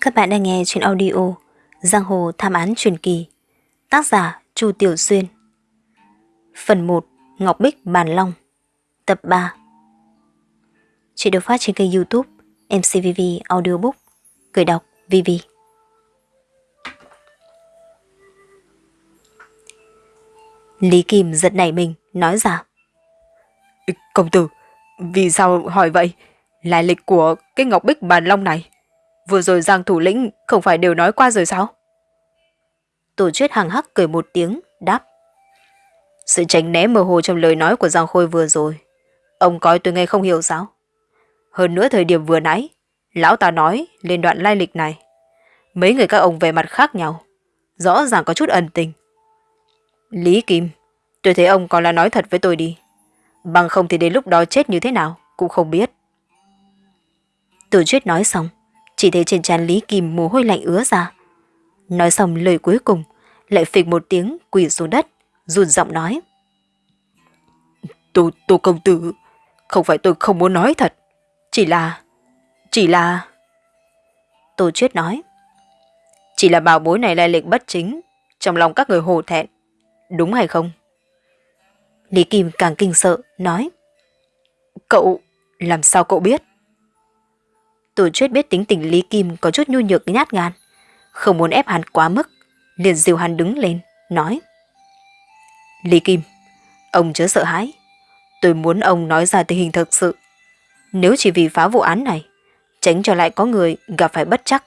Các bạn đang nghe trên audio Giang Hồ Tham Án Truyền Kỳ Tác giả Chu Tiểu Xuyên. Phần 1 Ngọc Bích Bàn Long Tập 3 Chuyện được phát trên kênh youtube MCVV Audiobook Cười đọc VV Lý Kim giật nảy mình nói ra. Công tử, vì sao hỏi vậy? lại lịch của cái Ngọc Bích Bàn Long này. Vừa rồi Giang thủ lĩnh không phải đều nói qua rồi sao? Tổ chuyết hàng hắc cười một tiếng, đáp. Sự tránh né mơ hồ trong lời nói của Giang Khôi vừa rồi. Ông coi tôi nghe không hiểu sao? Hơn nữa thời điểm vừa nãy, lão ta nói lên đoạn lai lịch này. Mấy người các ông về mặt khác nhau, rõ ràng có chút ẩn tình. Lý Kim, tôi thấy ông còn là nói thật với tôi đi. Bằng không thì đến lúc đó chết như thế nào, cũng không biết. Tổ chuyết nói xong, chỉ thấy trên trán Lý Kim mồ hôi lạnh ứa ra. Nói xong lời cuối cùng, lại phịch một tiếng quỳ xuống đất, run giọng nói. Tô, tô công tử, không phải tôi không muốn nói thật, chỉ là, chỉ là... Tô Chuyết nói. Chỉ là bảo bối này lai lịch bất chính, trong lòng các người hồ thẹn, đúng hay không? Lý Kim càng kinh sợ, nói. Cậu, làm sao cậu biết? Tổ chuyết biết tính tình Lý Kim có chút nhu nhược nhát gan, không muốn ép hắn quá mức, liền dìu hắn đứng lên, nói. Lý Kim, ông chớ sợ hãi, tôi muốn ông nói ra tình hình thật sự. Nếu chỉ vì phá vụ án này, tránh cho lại có người gặp phải bất chắc.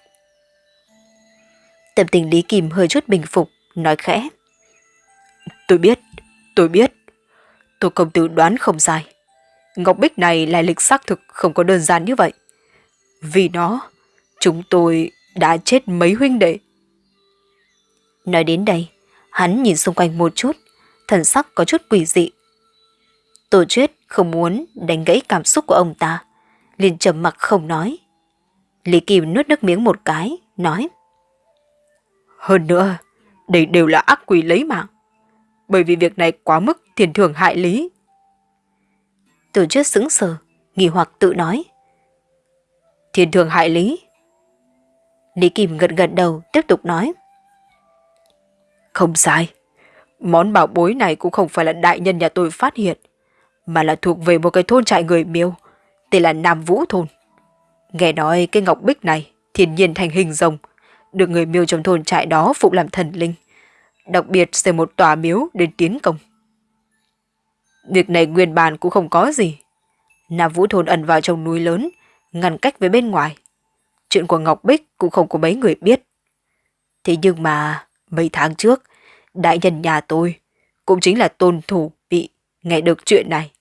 Tâm tình Lý Kim hơi chút bình phục, nói khẽ. Tôi biết, tôi biết. Tôi công tử đoán không sai. Ngọc Bích này là lịch xác thực không có đơn giản như vậy. Vì nó, chúng tôi đã chết mấy huynh đệ. Nói đến đây, hắn nhìn xung quanh một chút, thần sắc có chút quỷ dị. Tổ chuyết không muốn đánh gãy cảm xúc của ông ta, liền trầm mặc không nói. Lý Kim nuốt nước miếng một cái, nói. Hơn nữa, đây đều là ác quỷ lấy mạng. Bởi vì việc này quá mức thiền thường hại lý. Tổ chuyết sững sờ, nghi hoặc tự nói. Thiên thường hại lý. Lý Kim gật gật đầu tiếp tục nói. Không sai. Món bảo bối này cũng không phải là đại nhân nhà tôi phát hiện, mà là thuộc về một cái thôn trại người miêu, tên là Nam Vũ Thôn. Nghe nói cái ngọc bích này thiên nhiên thành hình rồng, được người miêu trong thôn trại đó phụ làm thần linh, đặc biệt xây một tòa miếu để tiến công. Việc này nguyên bản cũng không có gì. Nam Vũ Thôn ẩn vào trong núi lớn, ngăn cách với bên ngoài. Chuyện của Ngọc Bích cũng không có mấy người biết. Thế nhưng mà, mấy tháng trước, đại nhân nhà tôi, cũng chính là tôn thủ bị nghe được chuyện này,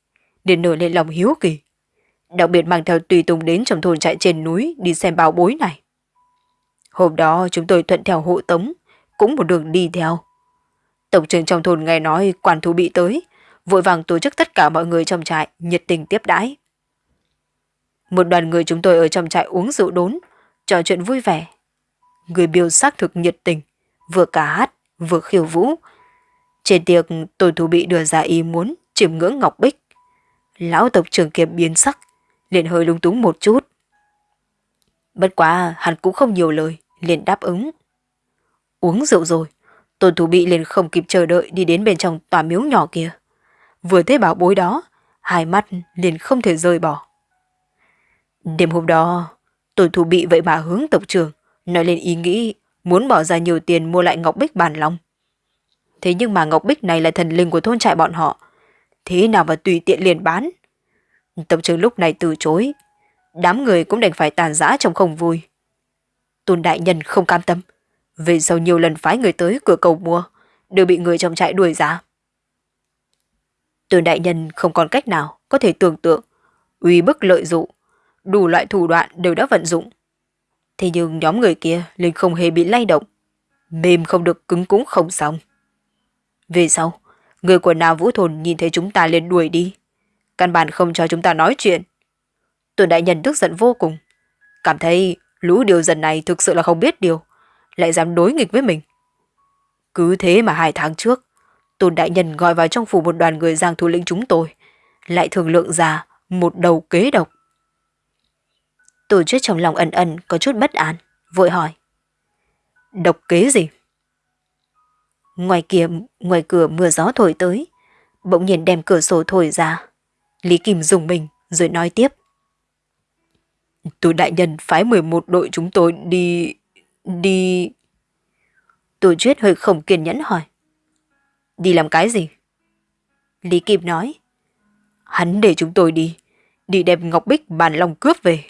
liền nổi lên lòng hiếu kỳ. Đặc biệt mang theo tùy tùng đến trong thôn trại trên núi đi xem báo bối này. Hôm đó chúng tôi thuận theo hộ tống, cũng một đường đi theo. Tổng trưởng trong thôn nghe nói quản thú bị tới, vội vàng tổ chức tất cả mọi người trong trại nhiệt tình tiếp đãi. Một đoàn người chúng tôi ở trong trại uống rượu đốn, trò chuyện vui vẻ. Người biểu xác thực nhiệt tình, vừa cả hát, vừa khiêu vũ. Trên tiệc, tôi thủ bị đưa ra ý muốn chiếm ngưỡng Ngọc Bích. Lão tộc trưởng kia biến sắc, liền hơi lung túng một chút. Bất quá, hắn cũng không nhiều lời, liền đáp ứng. Uống rượu rồi, tôn thủ bị liền không kịp chờ đợi đi đến bên trong tòa miếu nhỏ kia. Vừa thấy bảo bối đó, hai mắt liền không thể rời bỏ. Đêm hôm đó, tôi thủ bị vậy mà hướng tộc trưởng, nói lên ý nghĩ muốn bỏ ra nhiều tiền mua lại Ngọc Bích bàn long. Thế nhưng mà Ngọc Bích này là thần linh của thôn trại bọn họ. Thế nào mà tùy tiện liền bán? Tộc trưởng lúc này từ chối. Đám người cũng đành phải tàn giã trong không vui. Tôn đại nhân không cam tâm. Về sau nhiều lần phái người tới cửa cầu mua, đều bị người trong trại đuổi ra. Tôn đại nhân không còn cách nào có thể tưởng tượng, uy bức lợi dụng, đủ loại thủ đoạn đều đã vận dụng. Thế nhưng nhóm người kia liền không hề bị lay động. Mềm không được cứng cũng không xong. Về sau, người của nào vũ thồn nhìn thấy chúng ta liền đuổi đi. Căn bản không cho chúng ta nói chuyện. Tuần đại nhân tức giận vô cùng. Cảm thấy lũ điều dần này thực sự là không biết điều. Lại dám đối nghịch với mình. Cứ thế mà hai tháng trước, Tôn đại nhân gọi vào trong phủ một đoàn người giang thủ lĩnh chúng tôi. Lại thường lượng ra một đầu kế độc. Tổ chức trong lòng ẩn ẩn có chút bất an, vội hỏi. Độc kế gì? Ngoài kia, ngoài cửa mưa gió thổi tới, bỗng nhiên đem cửa sổ thổi ra. Lý Kim dùng mình rồi nói tiếp. Tổ đại nhân phái 11 đội chúng tôi đi... đi... Tổ chuyết hơi không kiên nhẫn hỏi. Đi làm cái gì? Lý Kim nói. Hắn để chúng tôi đi, đi đem Ngọc Bích bàn lòng cướp về.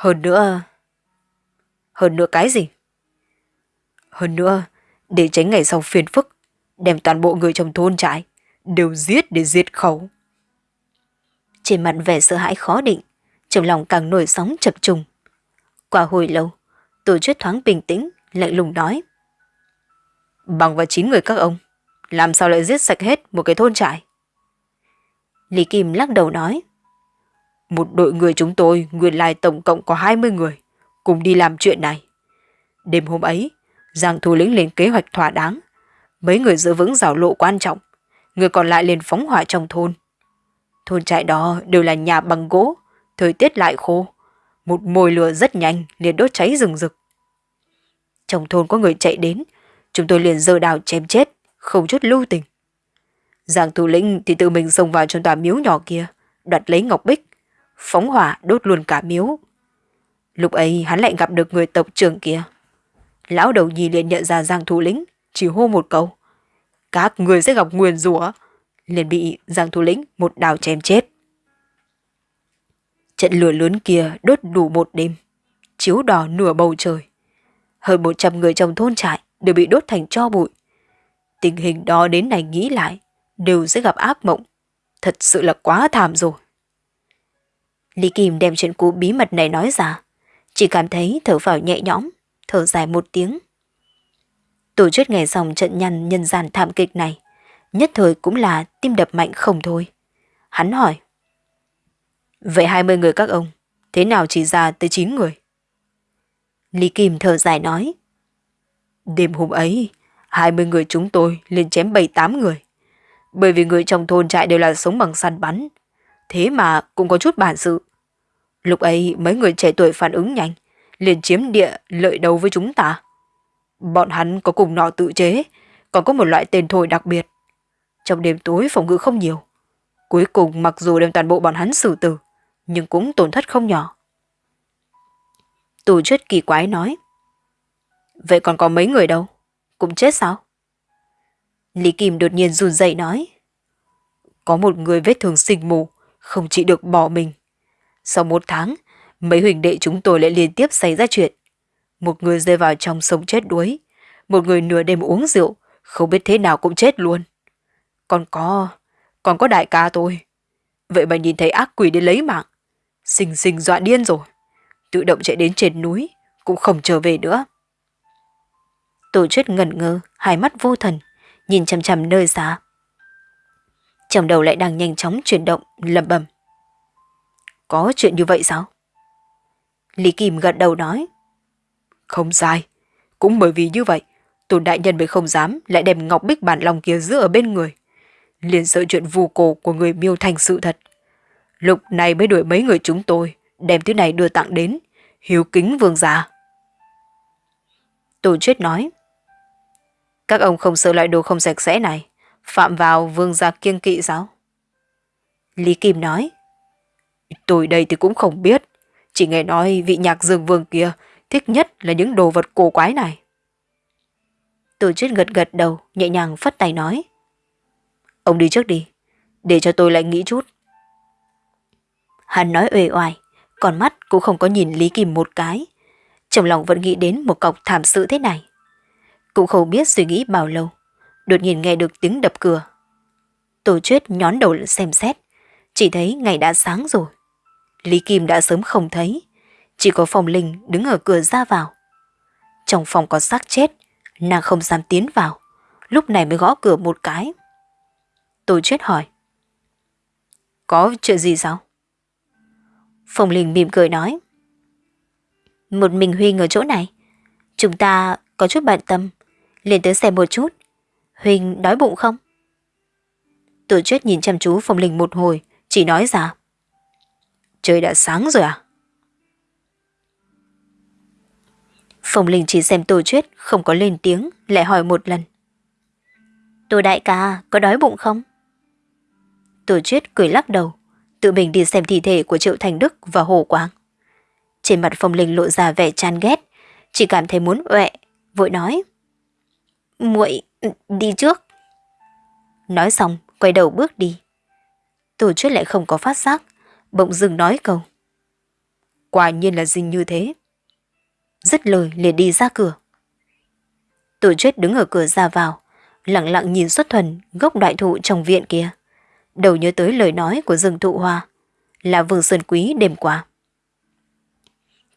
Hơn nữa... Hơn nữa cái gì? Hơn nữa, để tránh ngày sau phiền phức, đem toàn bộ người trong thôn trại, đều giết để diệt khẩu. Trên mặt vẻ sợ hãi khó định, trong lòng càng nổi sóng chập trùng. Qua hồi lâu, tổ chức thoáng bình tĩnh, lạnh lùng nói. Bằng và chín người các ông, làm sao lại giết sạch hết một cái thôn trại? Lý Kim lắc đầu nói. Một đội người chúng tôi nguyên lai tổng cộng có 20 người, cùng đi làm chuyện này. Đêm hôm ấy, Giang thủ lĩnh lên kế hoạch thỏa đáng. Mấy người giữ vững rào lộ quan trọng, người còn lại lên phóng hỏa trong thôn. Thôn trại đó đều là nhà bằng gỗ, thời tiết lại khô. Một mồi lửa rất nhanh liền đốt cháy rừng rực. Trong thôn có người chạy đến, chúng tôi liền dơ đào chém chết, không chút lưu tình. Giang thủ lĩnh thì tự mình xông vào trong tòa miếu nhỏ kia, đoạt lấy ngọc bích, phóng hỏa đốt luôn cả miếu. Lúc ấy hắn lại gặp được người tộc trưởng kia. Lão đầu nhi liền nhận ra Giang thủ lĩnh, chỉ hô một câu. Các người sẽ gặp nguyền rủa liền bị Giang thủ lĩnh một đào chém chết. Trận lửa lớn kia đốt đủ một đêm, chiếu đỏ nửa bầu trời. Hơn 100 người trong thôn trại đều bị đốt thành cho bụi. Tình hình đó đến này nghĩ lại, đều sẽ gặp ác mộng. Thật sự là quá thảm rồi. Lý Kim đem chuyện cũ bí mật này nói ra, chỉ cảm thấy thở vào nhẹ nhõm, thở dài một tiếng. Tổ chức nghe xong trận nhăn nhân gian thảm kịch này, nhất thời cũng là tim đập mạnh không thôi. Hắn hỏi. Vậy 20 người các ông, thế nào chỉ ra tới 9 người? Lý Kim thở dài nói. Đêm hôm ấy, 20 người chúng tôi lên chém 7-8 người. Bởi vì người trong thôn trại đều là sống bằng săn bắn. Thế mà cũng có chút bản sự. Lúc ấy mấy người trẻ tuổi phản ứng nhanh, liền chiếm địa lợi đầu với chúng ta. Bọn hắn có cùng nọ tự chế, còn có một loại tên thổi đặc biệt. Trong đêm tối phòng ngự không nhiều. Cuối cùng mặc dù đem toàn bộ bọn hắn xử tử, nhưng cũng tổn thất không nhỏ. Tù chết kỳ quái nói. Vậy còn có mấy người đâu? Cũng chết sao? Lý Kim đột nhiên run dậy nói. Có một người vết thương sinh mù, không chỉ được bỏ mình. Sau một tháng, mấy huỳnh đệ chúng tôi lại liên tiếp xảy ra chuyện. Một người rơi vào trong sông chết đuối, một người nửa đêm uống rượu, không biết thế nào cũng chết luôn. Còn có, còn có đại ca tôi. Vậy mà nhìn thấy ác quỷ đến lấy mạng. xình xình dọa điên rồi. Tự động chạy đến trên núi, cũng không trở về nữa. Tổ chức ngẩn ngơ, hai mắt vô thần, nhìn chằm chằm nơi xa. Trong đầu lại đang nhanh chóng chuyển động, lẩm bẩm. Có chuyện như vậy sao? Lý Kim gật đầu nói. Không sai. Cũng bởi vì như vậy, tôn đại nhân mới không dám lại đem ngọc bích bản lòng kia giữ ở bên người. Liền sợ chuyện vù cổ của người miêu thành sự thật. Lúc này mới đuổi mấy người chúng tôi, đem thứ này đưa tặng đến, hiếu kính vương gia. Tổ chết nói. Các ông không sợ loại đồ không sạch sẽ này, phạm vào vương gia kiêng kỵ giáo Lý Kim nói. Tôi đây thì cũng không biết, chỉ nghe nói vị nhạc dương vương kia thích nhất là những đồ vật cổ quái này. Tổ chức gật gật đầu, nhẹ nhàng phất tay nói. Ông đi trước đi, để cho tôi lại nghĩ chút. Hắn nói uể oải, còn mắt cũng không có nhìn Lý Kim một cái. Trong lòng vẫn nghĩ đến một cọc thảm sự thế này. Cũng không biết suy nghĩ bao lâu, đột nhiên nghe được tiếng đập cửa. Tổ chuyết nhón đầu xem xét, chỉ thấy ngày đã sáng rồi. Lý Kim đã sớm không thấy, chỉ có phòng linh đứng ở cửa ra vào. Trong phòng có xác chết, nàng không dám tiến vào, lúc này mới gõ cửa một cái. Tô chết hỏi. Có chuyện gì sao? Phòng Linh mỉm cười nói. Một mình Huynh ở chỗ này. Chúng ta có chút bận tâm. liền tới xem một chút. Huỳnh đói bụng không? Tử chết nhìn chăm chú Phong Linh một hồi, chỉ nói ra. Trời đã sáng rồi à? Phong Linh chỉ xem Tô Chuyết không có lên tiếng, lại hỏi một lần. Tô đại ca, có đói bụng không? Tô Chuyết cười lắc đầu, tự mình đi xem thi thể của Triệu Thành Đức và Hồ Quang. Trên mặt Phong Linh lộ ra vẻ chán ghét, chỉ cảm thấy muốn uệ, vội nói. muội đi trước. Nói xong, quay đầu bước đi. Tổ chức lại không có phát giác, bỗng dừng nói câu. Quả nhiên là gì như thế. Dứt lời liền đi ra cửa. Tổ chức đứng ở cửa ra vào, lặng lặng nhìn xuất thuần gốc đại thụ trong viện kia. Đầu nhớ tới lời nói của rừng thụ hoa, là vườn sơn quý đêm qua.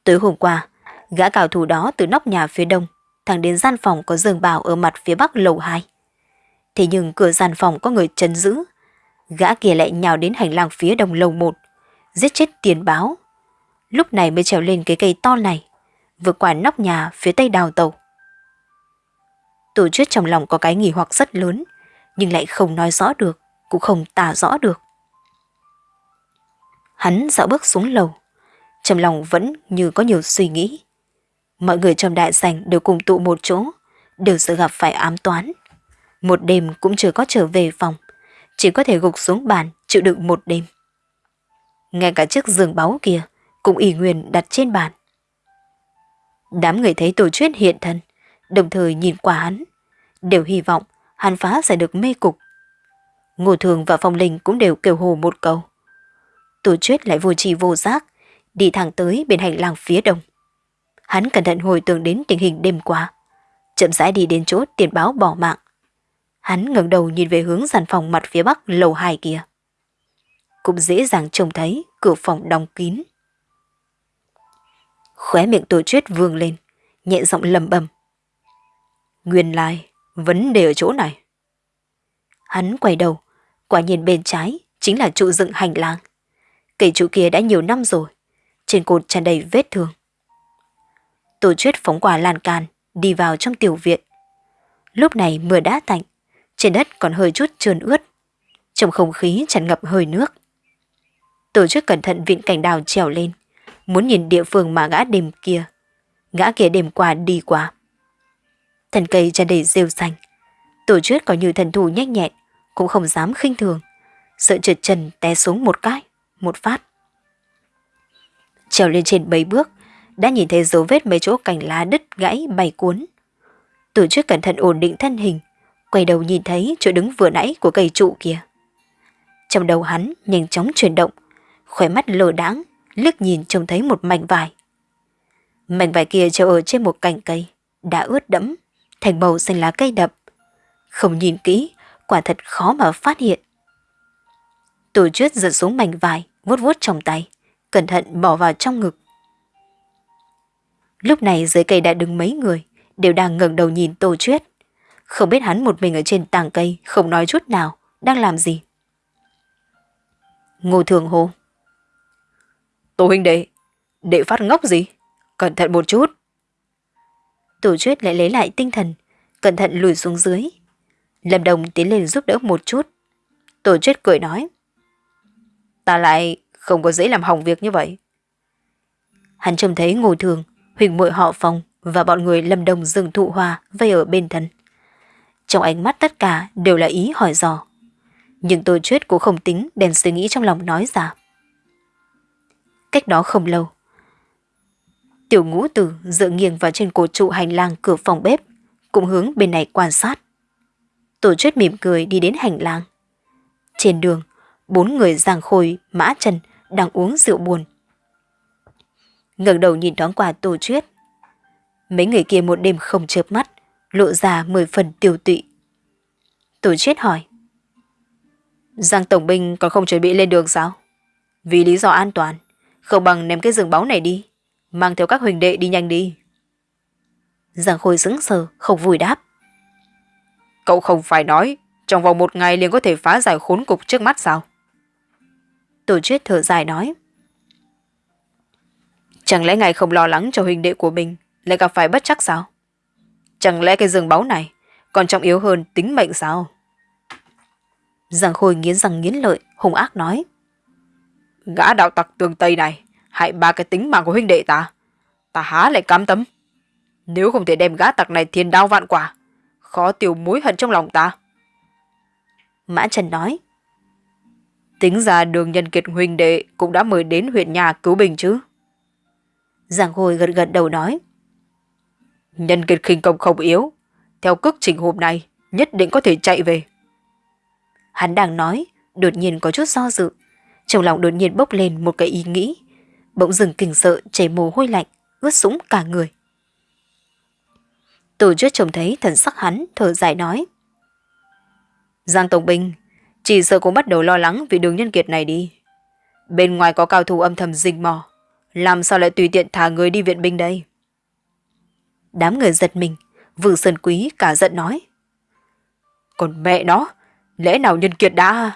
Tối hôm qua, gã cào thủ đó từ nóc nhà phía đông, thẳng đến gian phòng có giường bào ở mặt phía bắc lầu 2. Thế nhưng cửa gian phòng có người chấn giữ, gã kia lại nhào đến hành lang phía đông lầu 1, giết chết tiền báo. Lúc này mới trèo lên cái cây to này, vượt qua nóc nhà phía tây đào tàu. Tổ chức trong lòng có cái nghỉ hoặc rất lớn, nhưng lại không nói rõ được, cũng không tả rõ được. Hắn dạo bước xuống lầu, trong lòng vẫn như có nhiều suy nghĩ. Mọi người trong đại sảnh đều cùng tụ một chỗ, đều sợ gặp phải ám toán. Một đêm cũng chưa có trở về phòng, chỉ có thể gục xuống bàn chịu đựng một đêm. Ngay cả chiếc giường báu kia cũng ỷ nguyên đặt trên bàn. Đám người thấy tổ chuyết hiện thân, đồng thời nhìn qua hắn, đều hy vọng hắn phá giải được mê cục. Ngô Thường và Phong Linh cũng đều kêu hồ một câu. Tổ chuyết lại vô trì vô giác, đi thẳng tới bên hành lang phía đông. Hắn cẩn thận hồi tưởng đến tình hình đêm qua, chậm rãi đi đến chỗ tiền báo bỏ mạng. Hắn ngẩng đầu nhìn về hướng sàn phòng mặt phía bắc lầu hai kia. Cũng dễ dàng trông thấy cửa phòng đóng kín. Khóe miệng tổ chuyết vương lên, nhẹ giọng lầm bầm. Nguyên lai, vấn đề ở chỗ này. Hắn quay đầu, quả nhiên bên trái chính là trụ dựng hành lang. Cây trụ kia đã nhiều năm rồi, trên cột tràn đầy vết thương. Tổ chuyết phóng quả lan can, đi vào trong tiểu viện. Lúc này mưa đã tạnh, trên đất còn hơi chút trơn ướt. Trong không khí tràn ngập hơi nước. Tổ chuyết cẩn thận vịn cảnh đào trèo lên, muốn nhìn địa phương mà gã đêm kia. Gã kia đêm qua đi qua. Thần cây tràn đầy rêu xanh. Tổ chuyết có như thần thủ nhanh nhẹn, cũng không dám khinh thường. Sợ trượt chân té xuống một cái, một phát. Trèo lên trên mấy bước, đã nhìn thấy dấu vết mấy chỗ cành lá đứt gãy bay cuốn. Tổ chức cẩn thận ổn định thân hình, quay đầu nhìn thấy chỗ đứng vừa nãy của cây trụ kia. Trong đầu hắn nhanh chóng chuyển động, khóe mắt lờ đáng, liếc nhìn trông thấy một mảnh vải. Mảnh vải kia treo ở trên một cành cây, đã ướt đẫm, thành màu xanh lá cây đậm. Không nhìn kỹ, quả thật khó mà phát hiện. Tổ chuyết giật xuống mảnh vải, vuốt vuốt trong tay, cẩn thận bỏ vào trong ngực. Lúc này dưới cây đã đứng mấy người, đều đang ngẩng đầu nhìn Tô Chuyết. Không biết hắn một mình ở trên tàng cây, không nói chút nào, đang làm gì. Ngô Thường hô. Tô huynh đệ, đệ phát ngốc gì? Cẩn thận một chút. Tổ chuyết lại lấy lại tinh thần, cẩn thận lùi xuống dưới. Lâm Đồng tiến lên giúp đỡ một chút. Tổ chuyết cười nói. Ta lại không có dễ làm hỏng việc như vậy. Hắn trông thấy ngồi thường, huỳnh muội họ phòng và bọn người lâm đồng rừng thụ hoa vây ở bên thân. Trong ánh mắt tất cả đều là ý hỏi dò. Nhưng tôi chuyết cũng không tính đèn suy nghĩ trong lòng nói ra. Cách đó không lâu, tiểu ngũ tử dựa nghiêng vào trên cột trụ hành lang cửa phòng bếp, cũng hướng bên này quan sát. Tổ chuyết mỉm cười đi đến hành lang. Trên đường, bốn người giang khôi, mã trần đang uống rượu buồn ngẩng đầu nhìn thoáng qua tổ chuyết. Mấy người kia một đêm không chớp mắt, lộ ra mười phần tiêu tụy. Tổ chuyết hỏi. Giang Tổng binh còn không chuẩn bị lên đường sao? Vì lý do an toàn, không bằng ném cái rừng báu này đi, mang theo các huỳnh đệ đi nhanh đi. Giang Khôi sững sờ, không vui đáp. Cậu không phải nói, trong vòng một ngày liền có thể phá giải khốn cục trước mắt sao? Tổ chuyết thở dài nói. Chẳng lẽ ngài không lo lắng cho huynh đệ của mình lại gặp phải bất chắc sao? Chẳng lẽ cái rừng báu này còn trọng yếu hơn tính mệnh sao? Giang Khôi nghiến răng nghiến lợi, hung ác nói. Gã đạo tặc tường Tây này, hại ba cái tính mạng của huynh đệ ta. Ta há lại cam tấm Nếu không thể đem gã tặc này thiên đao vạn quả, khó tiêu mối hận trong lòng ta. Mã Trần nói. Tính ra đường nhân kiệt huynh đệ cũng đã mời đến huyện nhà cứu bình chứ. Giang Khôi gật gật đầu nói. Nhân kiệt khinh công không yếu, theo cước trình hôm nay nhất định có thể chạy về. Hắn đang nói, đột nhiên có chút do dự. Trong lòng đột nhiên bốc lên một cái ý nghĩ. Bỗng dừng kinh sợ chảy mồ hôi lạnh, ướt sũng cả người. Tổ chức trông thấy thần sắc hắn thở dài nói. Giang Tổng Binh, chỉ sợ cũng bắt đầu lo lắng vì đường nhân kiệt này đi. Bên ngoài có cao thủ âm thầm rình mò, làm sao lại tùy tiện thả người đi viện binh đây? Đám người giật mình, Vương Sơn Quý cả giận nói. Còn mẹ nó, lẽ nào nhân kiệt đã...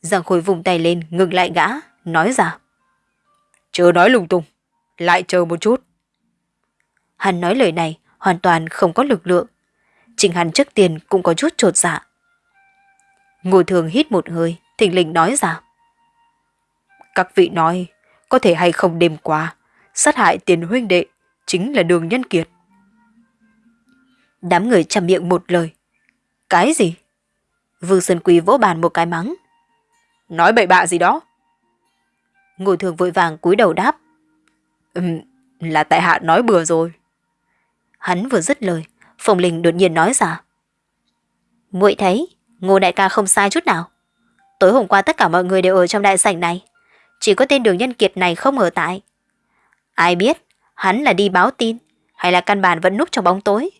Giang Khôi vùng tay lên ngừng lại gã, nói ra. Chờ nói lung tung, lại chờ một chút. Hắn nói lời này hoàn toàn không có lực lượng. Trình hắn trước tiền cũng có chút trột dạ. ngồi thường hít một hơi, thình lình nói ra. Các vị nói, có thể hay không đêm qua, sát hại tiền huynh đệ chính là đường nhân kiệt. Đám người chăm miệng một lời. Cái gì? Vương Sơn Quý vỗ bàn một cái mắng. Nói bậy bạ gì đó? Ngô thường vội vàng cúi đầu đáp. Ừm, là tại hạ nói bừa rồi. Hắn vừa dứt lời, Phong Linh đột nhiên nói ra. muội thấy, Ngô đại ca không sai chút nào. Tối hôm qua tất cả mọi người đều ở trong đại sảnh này. Chỉ có tên đường nhân kiệt này không ở tại. Ai biết, hắn là đi báo tin, hay là căn bản vẫn núp trong bóng tối.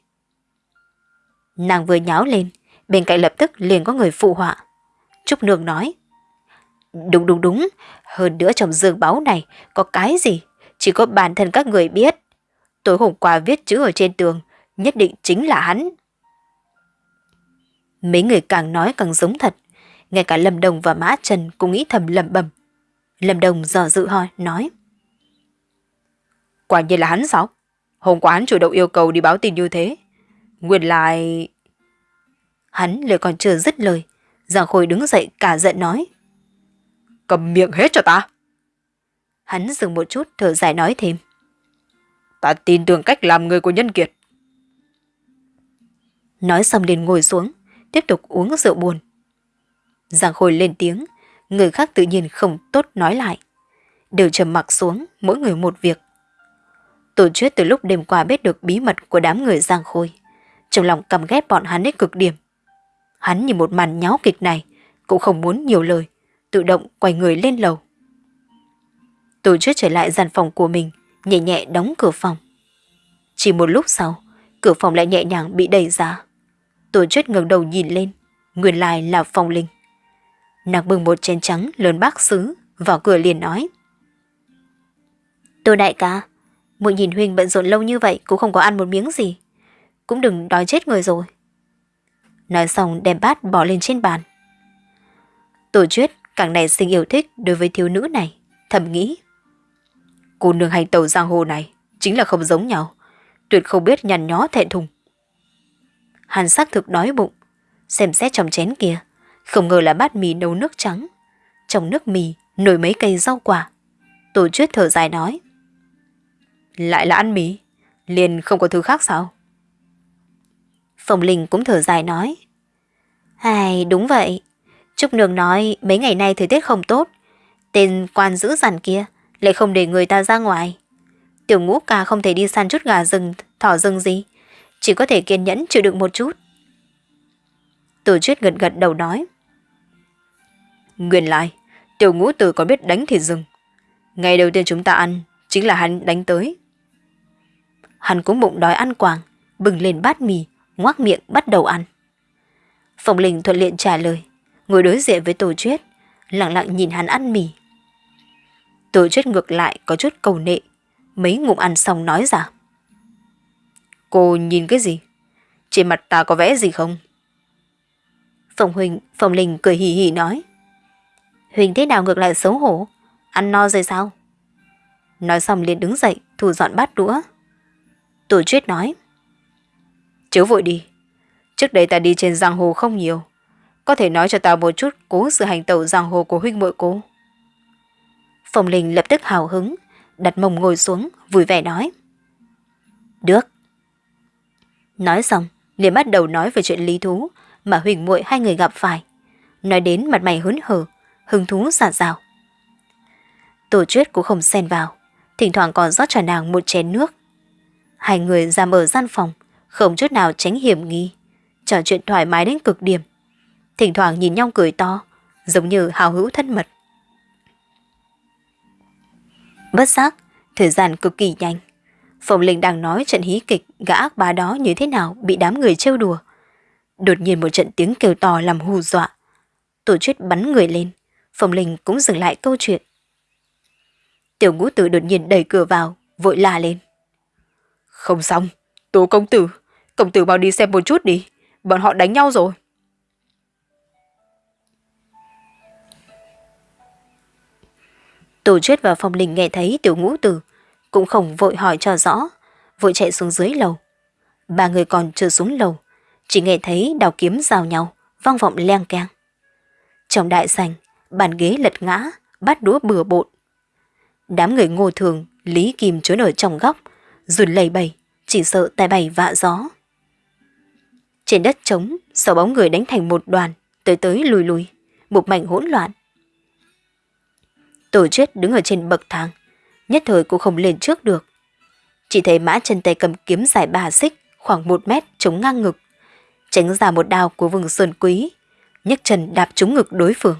Nàng vừa nháo lên, bên cạnh lập tức liền có người phụ họa. Trúc Nương nói. Đúng đúng đúng, hơn nữa trong giường báo này có cái gì, chỉ có bản thân các người biết. Tối hôm qua viết chữ ở trên tường, nhất định chính là hắn. Mấy người càng nói càng giống thật, ngay cả Lâm Đồng và Mã Trần cũng nghĩ thầm lầm bầm. Lâm Đồng dò dự hỏi, nói. Quả nhiên là hắn sao? Hôm qua hắn chủ động yêu cầu đi báo tin như thế. Nguyên lại... Hắn lời còn chưa dứt lời, Giang Khôi đứng dậy cả giận nói. Cầm miệng hết cho ta. Hắn dừng một chút thở dài nói thêm. Ta tin tưởng cách làm người của nhân kiệt. Nói xong liền ngồi xuống, tiếp tục uống rượu buồn. Giang Khôi lên tiếng, người khác tự nhiên không tốt nói lại. Đều trầm mặc xuống, mỗi người một việc. Tổ chuyết từ lúc đêm qua biết được bí mật của đám người Giang Khôi. Trong lòng căm ghét bọn hắn đến cực điểm. Hắn nhìn một màn nháo kịch này, cũng không muốn nhiều lời, tự động quay người lên lầu. Tổ chuyết trở lại gian phòng của mình, nhẹ nhẹ đóng cửa phòng. Chỉ một lúc sau, cửa phòng lại nhẹ nhàng bị đẩy ra. Tổ chuyết ngẩng đầu nhìn lên, nguyên lai là phong linh. Nàng bưng một chén trắng lớn bác xứ, vào cửa liền nói. Tôi đại ca, muội nhìn Huynh bận rộn lâu như vậy cũng không có ăn một miếng gì. Cũng đừng đói chết người rồi. Nói xong đem bát bỏ lên trên bàn. Tổ chuyết càng này sinh yêu thích đối với thiếu nữ này, thầm nghĩ. Cô nương hành tàu giang hồ này chính là không giống nhau, tuyệt không biết nhằn nhó thẹn thùng. Hắn xác thực đói bụng, xem xét trong chén kia, không ngờ là bát mì nấu nước trắng. Trong nước mì nổi mấy cây rau quả. Tổ chuyết thở dài nói. Lại là ăn mì, liền không có thứ khác sao? Phòng Linh cũng thở dài nói. Ai, đúng vậy. Trúc Nương nói mấy ngày nay thời tiết không tốt. Tên quan giữ giản kia lại không để người ta ra ngoài. Tiểu ngũ ca không thể đi săn chút gà rừng, thỏ rừng gì. Chỉ có thể kiên nhẫn chịu đựng một chút. Từ chuyết gật gật đầu nói. Nguyên lại, tiểu ngũ tử có biết đánh thì dừng. Ngày đầu tiên chúng ta ăn, chính là hắn đánh tới. Hắn cũng bụng đói ăn quàng, bừng lên bát mì, ngoác miệng bắt đầu ăn. Phong Linh thuận liện trả lời, ngồi đối diện với Tổ Chuyết, lặng lặng nhìn hắn ăn mì. Tổ Chuyết ngược lại có chút cầu nệ, mấy ngụm ăn xong nói rằng. Cô nhìn cái gì? Trên mặt ta có vẽ gì không? Phong Huỳnh, Phong Linh cười hì hì nói. Huỳnh thế nào ngược lại xấu hổ? Ăn no rồi sao? Nói xong liền đứng dậy, thu dọn bát đũa. Tổ Chuyết nói. Chớ vội đi. Trước đây ta đi trên giang hồ không nhiều. Có thể nói cho ta một chút cố sự hành tẩu giang hồ của huynh muội cô. Phong Linh lập tức hào hứng, đặt mông ngồi xuống, vui vẻ nói. Được. Nói xong, liền bắt đầu nói về chuyện lý thú mà Huỳnh muội hai người gặp phải. Nói đến mặt mày hớn hở, hứng thú giả rào. Tổ chuyết cũng không xen vào, thỉnh thoảng còn rót cho nàng một chén nước. Hai người ra mở gian phòng, không chút nào tránh hiểm nghi, trò chuyện thoải mái đến cực điểm. Thỉnh thoảng nhìn nhau cười to, giống như hào hữu thân mật. Bất giác, thời gian cực kỳ nhanh. Phòng Linh đang nói trận hí kịch gã ác bá đó như thế nào bị đám người trêu đùa. Đột nhiên một trận tiếng kêu to làm hù dọa. Tổ chuyết bắn người lên, Phòng Linh cũng dừng lại câu chuyện. Tiểu ngũ tử đột nhiên đẩy cửa vào, vội la lên. Không xong, Tố công tử, công tử mau đi xem một chút đi, bọn họ đánh nhau rồi. Tổ chuyết và Phong Linh nghe thấy tiểu ngũ tử, cũng không vội hỏi cho rõ, vội chạy xuống dưới lầu. Ba người còn chưa xuống lầu, chỉ nghe thấy đào kiếm giao nhau, vang vọng leng keng. Trong đại sảnh, bàn ghế lật ngã, bát đũa bừa bộn. Đám người ngô thường, Lý Kim trốn ở trong góc, run lầy bầy, chỉ sợ tai bày vạ gió. Trên đất trống, sáu bóng người đánh thành một đoàn, tới tới lùi lùi, một mảnh hỗn loạn. Tổ chết đứng ở trên bậc thang, nhất thời cũng không lên trước được. Chỉ thấy mã chân tay cầm kiếm dài ba xích, khoảng một mét chống ngang ngực, tránh ra một đao của vương sơn quý, nhấc chân đạp trúng ngực đối phương.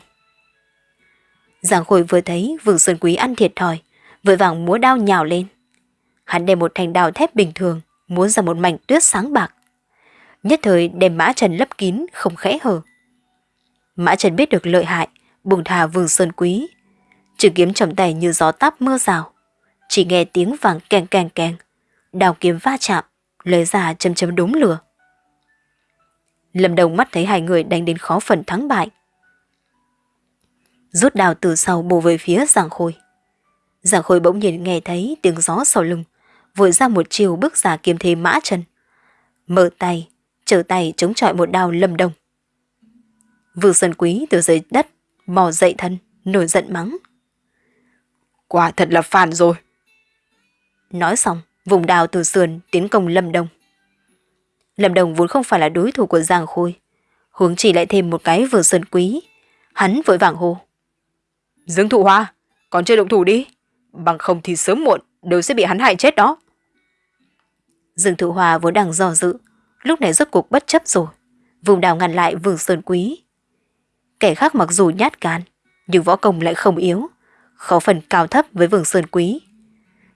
Giang Khôi vừa thấy Vương Sơn Quý ăn thiệt thòi, vội vàng múa đao nhào lên. Hắn đem một thanh đao thép bình thường, múa ra một mảnh tuyết sáng bạc. Nhất thời đem Mã Trần lấp kín, không khẽ hở. Mã Trần biết được lợi hại, bùng thả Vương Sơn Quý. Trường kiếm trong tay như gió táp mưa rào. Chỉ nghe tiếng vàng keng keng keng. Đào kiếm va chạm, lời ra châm châm đúng lửa. Lâm Đồng mắt thấy hai người đánh đến khó phần thắng bại. Rút đào từ sau bổ về phía Giang Khôi. Giang Khôi bỗng nhiên nghe thấy tiếng gió sau lưng, vội ra một chiều bước giả kiếm thế mã chân. Mở tay, trở tay chống chọi một đao lâm đồng Vương Sơn Quý từ dưới đất, mò dậy thân, nổi giận mắng. Quả thật là phản rồi. Nói xong, vùng đào từ sườn tiến công Lâm đồng Lâm Đồng vốn không phải là đối thủ của Giang Khôi. Hướng chỉ lại thêm một cái vừa sơn quý. Hắn vội vàng hô. Dương thụ hoa, còn chưa động thủ đi. Bằng không thì sớm muộn đều sẽ bị hắn hại chết đó. Dương thụ hoa vốn đang do dự. Lúc này rốt cuộc bất chấp rồi. Vùng đào ngăn lại vương sơn quý. Kẻ khác mặc dù nhát gan, nhưng võ công lại không yếu. Khó phần cao thấp với vương sơn quý.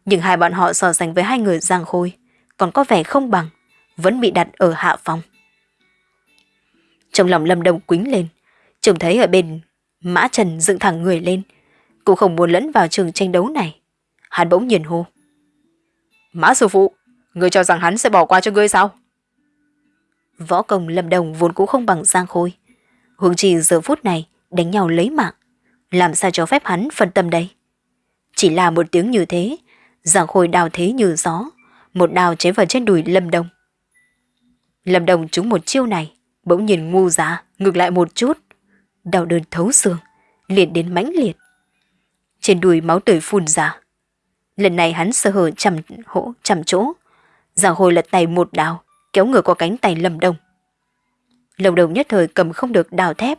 Nhưng hai bọn họ so sánh với hai người Giang Khôi còn có vẻ không bằng vẫn bị đặt ở hạ phòng. Trong lòng Lâm Đông quính lên, trông thấy ở bên Mã Trần dựng thẳng người lên, cũng không muốn lẫn vào trường tranh đấu này. Hắn bỗng nhìn hô. Mã sư phụ, ngươi cho rằng hắn sẽ bỏ qua cho ngươi sao? Võ công Lâm Đồng vốn cũng không bằng Giang Khôi. Hướng chỉ giờ phút này đánh nhau lấy mạng. Làm sao cho phép hắn phân tâm đây? Chỉ là một tiếng như thế, Giang Khôi đào thế như gió, một đào chế vào trên đùi Lâm Đông. Lâm Đồng trúng một chiêu này, bỗng nhìn ngu giá, ngược lại một chút. Đau đớn thấu xương, liền đến mãnh liệt. Trên đùi máu tươi phun ra. Lần này hắn sơ hở chầm hỗ chầm chỗ. giả hồi lật tay một đào, kéo ngửa qua cánh tay Lâm Đồng. Lâm Đồng nhất thời cầm không được đào thép,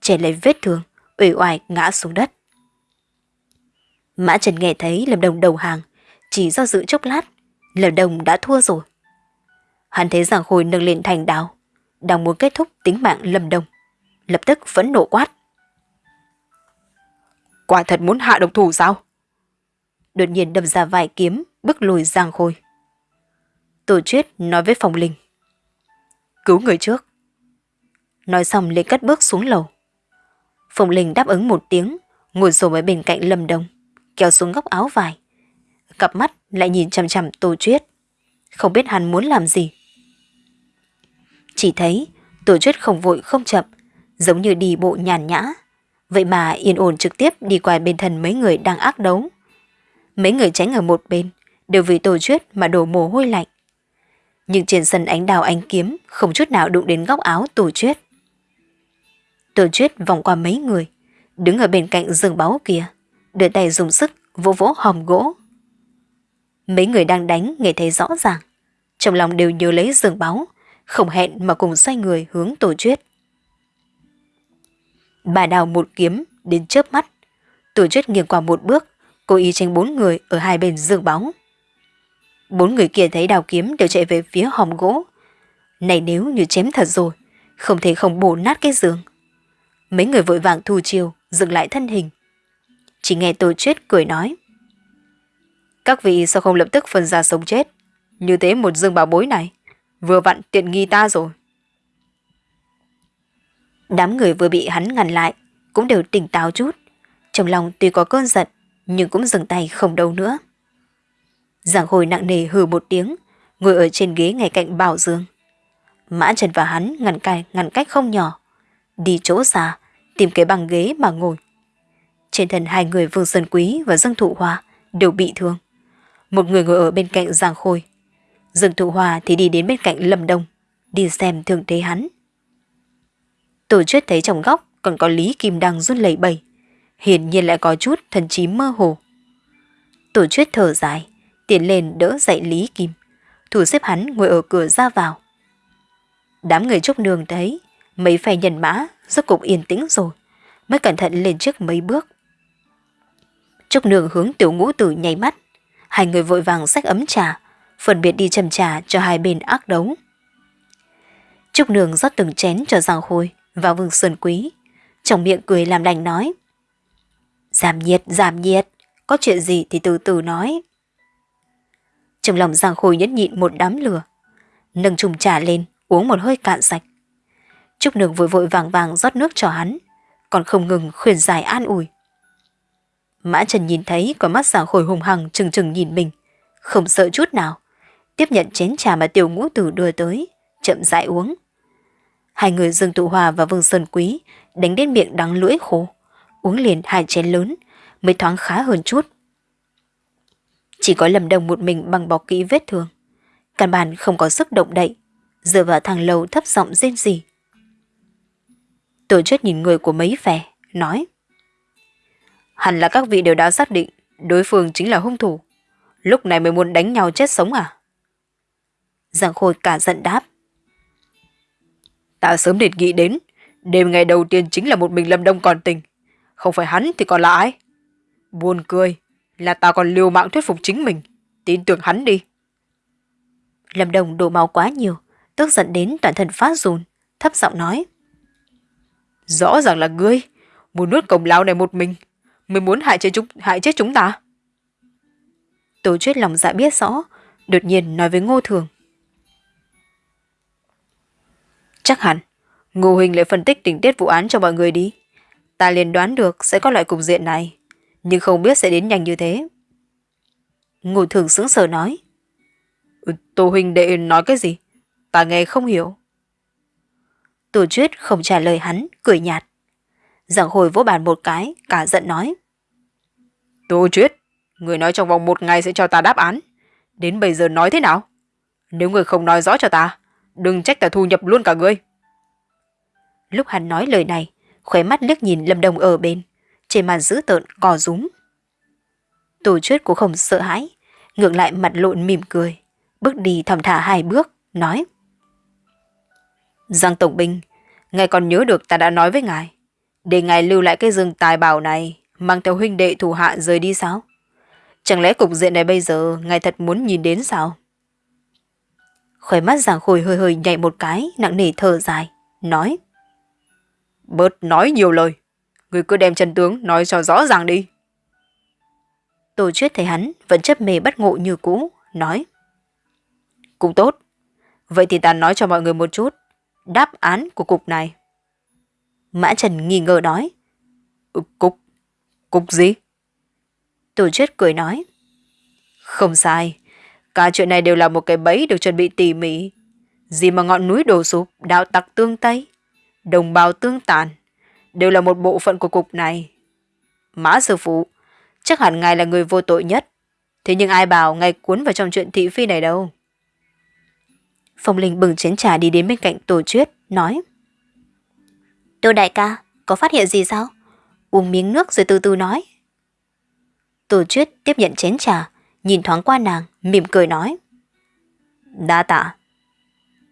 trẻ lấy vết thương, ủy oải ngã xuống đất. Mã Trần nghe thấy Lâm Đồng đầu hàng, chỉ do dự chốc lát, Lâm Đồng đã thua rồi. Hắn thấy Giang Khôi nâng lên thành đao, đang muốn kết thúc tính mạng Lâm Đông. Lập tức vẫn nộ quát. Quả thật muốn hạ độc thủ sao? Đột nhiên đâm ra vài kiếm, bước lùi Giang Khôi. Tổ chuyết nói với Phòng Linh. Cứu người trước. Nói xong liền cất bước xuống lầu. Phòng Linh đáp ứng một tiếng, ngồi xổm ở bên cạnh Lâm Đông, kéo xuống góc áo vải. Cặp mắt lại nhìn chằm chằm Tô Chuyết. Không biết hắn muốn làm gì. Chỉ thấy tổ chuyết không vội không chậm, giống như đi bộ nhàn nhã. Vậy mà yên ổn trực tiếp đi qua bên thân mấy người đang ác đấu. Mấy người tránh ở một bên, đều vì tổ chuyết mà đổ mồ hôi lạnh. Nhưng trên sân ánh đào ánh kiếm không chút nào đụng đến góc áo tổ chuyết. Tổ chuyết vòng qua mấy người, đứng ở bên cạnh giường báu kia, đưa tay dùng sức vỗ vỗ hòm gỗ. Mấy người đang đánh nghe thấy rõ ràng, trong lòng đều nhớ lấy giường báo, không hẹn mà cùng sai người hướng tổ chuyết. Bà đào một kiếm đến chớp mắt, tổ chuyết nghiêng qua một bước, cố ý tránh bốn người ở hai bên giường bóng Bốn người kia thấy đào kiếm đều chạy về phía hòm gỗ. Này nếu như chém thật rồi, không thể không bổ nát cái giường. Mấy người vội vàng thu chiều, dừng lại thân hình. Chỉ nghe tổ chuyết cười nói. Các vị sao không lập tức phân ra sống chết? Như thế một dương bảo bối này, vừa vặn tiện nghi ta rồi. Đám người vừa bị hắn ngăn lại, cũng đều tỉnh táo chút. Trong lòng tuy có cơn giận, nhưng cũng dừng tay không đâu nữa. Giảng hồi nặng nề hừ một tiếng, ngồi ở trên ghế ngay cạnh Bảo Dương. Mã Trần và hắn ngăn cai ngăn cách không nhỏ, đi chỗ xa, tìm cái băng ghế mà ngồi. Trên thân hai người Vương Sơn Quý và Dương Thụ Hoa đều bị thương. Một người ngồi ở bên cạnh Giang Khôi. Dương Thụ hòa thì đi đến bên cạnh Lâm Đông, đi xem thương thế hắn. Tổ chức thấy trong góc còn có Lý Kim đang run lẩy bẩy, hiển nhiên lại có chút thần trí mơ hồ. Tổ chức thở dài, tiến lên đỡ dậy Lý Kim, thủ xếp hắn ngồi ở cửa ra vào. Đám người trúc nương thấy mấy phe nhân mã rốt cục yên tĩnh rồi, mới cẩn thận lên trước mấy bước. Trúc nương hướng tiểu ngũ tử nháy mắt, hai người vội vàng xách ấm trà, phân biệt đi chầm trà cho hai bên ác đấu. Trúc nương rót từng chén cho Giang Khôi và Vương Sơn Quý, trong miệng cười làm lành nói. Giảm nhiệt, giảm nhiệt, có chuyện gì thì từ từ nói. Trong lòng Giang Khôi nhẫn nhịn một đám lửa, nâng chung trà lên, uống một hơi cạn sạch. Trúc nương vội vội vàng vàng rót nước cho hắn, còn không ngừng khuyên giải an ủi. Mã Trần nhìn thấy có mắt Giang Khôi hùng hằng chừng chừng nhìn mình, không sợ chút nào, tiếp nhận chén trà mà tiểu ngũ tử đưa tới, chậm rãi uống. Hai người Dương Tụ Hòa và Vương Sơn Quý đánh đến miệng đắng lưỡi khô, uống liền hai chén lớn, mới thoáng khá hơn chút. Chỉ có lầm đồng một mình bằng bọc kỹ vết thương. Căn bản không có sức động đậy, dựa vào thằng lầu thấp giọng rên gì. Tổ chức nhìn người của mấy vẻ, nói. Hẳn là các vị đều đã xác định đối phương chính là hung thủ. Lúc này mới muốn đánh nhau chết sống à? Giang Khôi cả giận đáp. Ta sớm định nghĩ đến, đêm ngày đầu tiên chính là một mình Lâm Đông còn tình. Không phải hắn thì còn là ai? Buồn cười, là ta còn liều mạng thuyết phục chính mình. Tin tưởng hắn đi. Lâm Đông đổ máu quá nhiều, tức giận đến toàn thân phát run, thấp giọng nói. Rõ ràng là ngươi, muốn nuốt cổng lao này một mình, mới muốn hại chết chúng, hại chết chúng ta. Tổ chuyết lòng dạ biết rõ, đột nhiên nói với Ngô Thường. Chắc hẳn, Ngô Hình lại phân tích tình tiết vụ án cho mọi người đi. Ta liền đoán được sẽ có loại cục diện này, nhưng không biết sẽ đến nhanh như thế. Ngô Thường sững sờ nói. Ừ, Tô Huynh đệ nói cái gì? Ta nghe không hiểu. Tổ chuyết không trả lời hắn, cười nhạt. Giảng hồi vỗ bàn một cái, cả giận nói. Tô chuyết, người nói trong vòng một ngày sẽ cho ta đáp án. Đến bây giờ nói thế nào? Nếu người không nói rõ cho ta, đừng trách ta thu nhập luôn cả ngươi. Lúc hắn nói lời này, khóe mắt liếc nhìn Lâm Đồng ở bên, trên màn dữ tợn cò rúm. Tổ chuyết cũng không sợ hãi, ngược lại mặt lộn mỉm cười, bước đi thầm thả hai bước, nói. Giang Tổng Binh, ngài còn nhớ được ta đã nói với ngài, để ngài lưu lại cái rừng tài bảo này, mang theo huynh đệ thủ hạ rời đi sao? Chẳng lẽ cục diện này bây giờ ngài thật muốn nhìn đến sao? Khóe mắt giảng Khôi hơi hơi nhảy một cái, nặng nề thở dài, nói. Bớt nói nhiều lời, người cứ đem chân tướng nói cho rõ ràng đi. Tổ Chuyết thấy hắn vẫn chấp mê bắt ngộ như cũ, nói. Cũng tốt, vậy thì ta nói cho mọi người một chút, đáp án của cục này. Mã Trần nghi ngờ nói. Ừ, cục? Cục gì? Tổ Chuyết cười nói. Không sai, cả chuyện này đều là một cái bẫy được chuẩn bị tỉ mỉ. Gì mà ngọn núi đổ sụp, đạo tặc tương tây, đồng bào tương tàn, đều là một bộ phận của cục này. Mã sư phụ, chắc hẳn ngài là người vô tội nhất. Thế nhưng ai bảo ngài cuốn vào trong chuyện thị phi này đâu. Phong Linh bừng chén trà đi đến bên cạnh Tổ Chuyết, nói. Tô đại ca, có phát hiện gì sao? Uống miếng nước rồi từ từ nói. Tổ Chuyết tiếp nhận chén trà, nhìn thoáng qua nàng, mỉm cười nói. Đa tạ.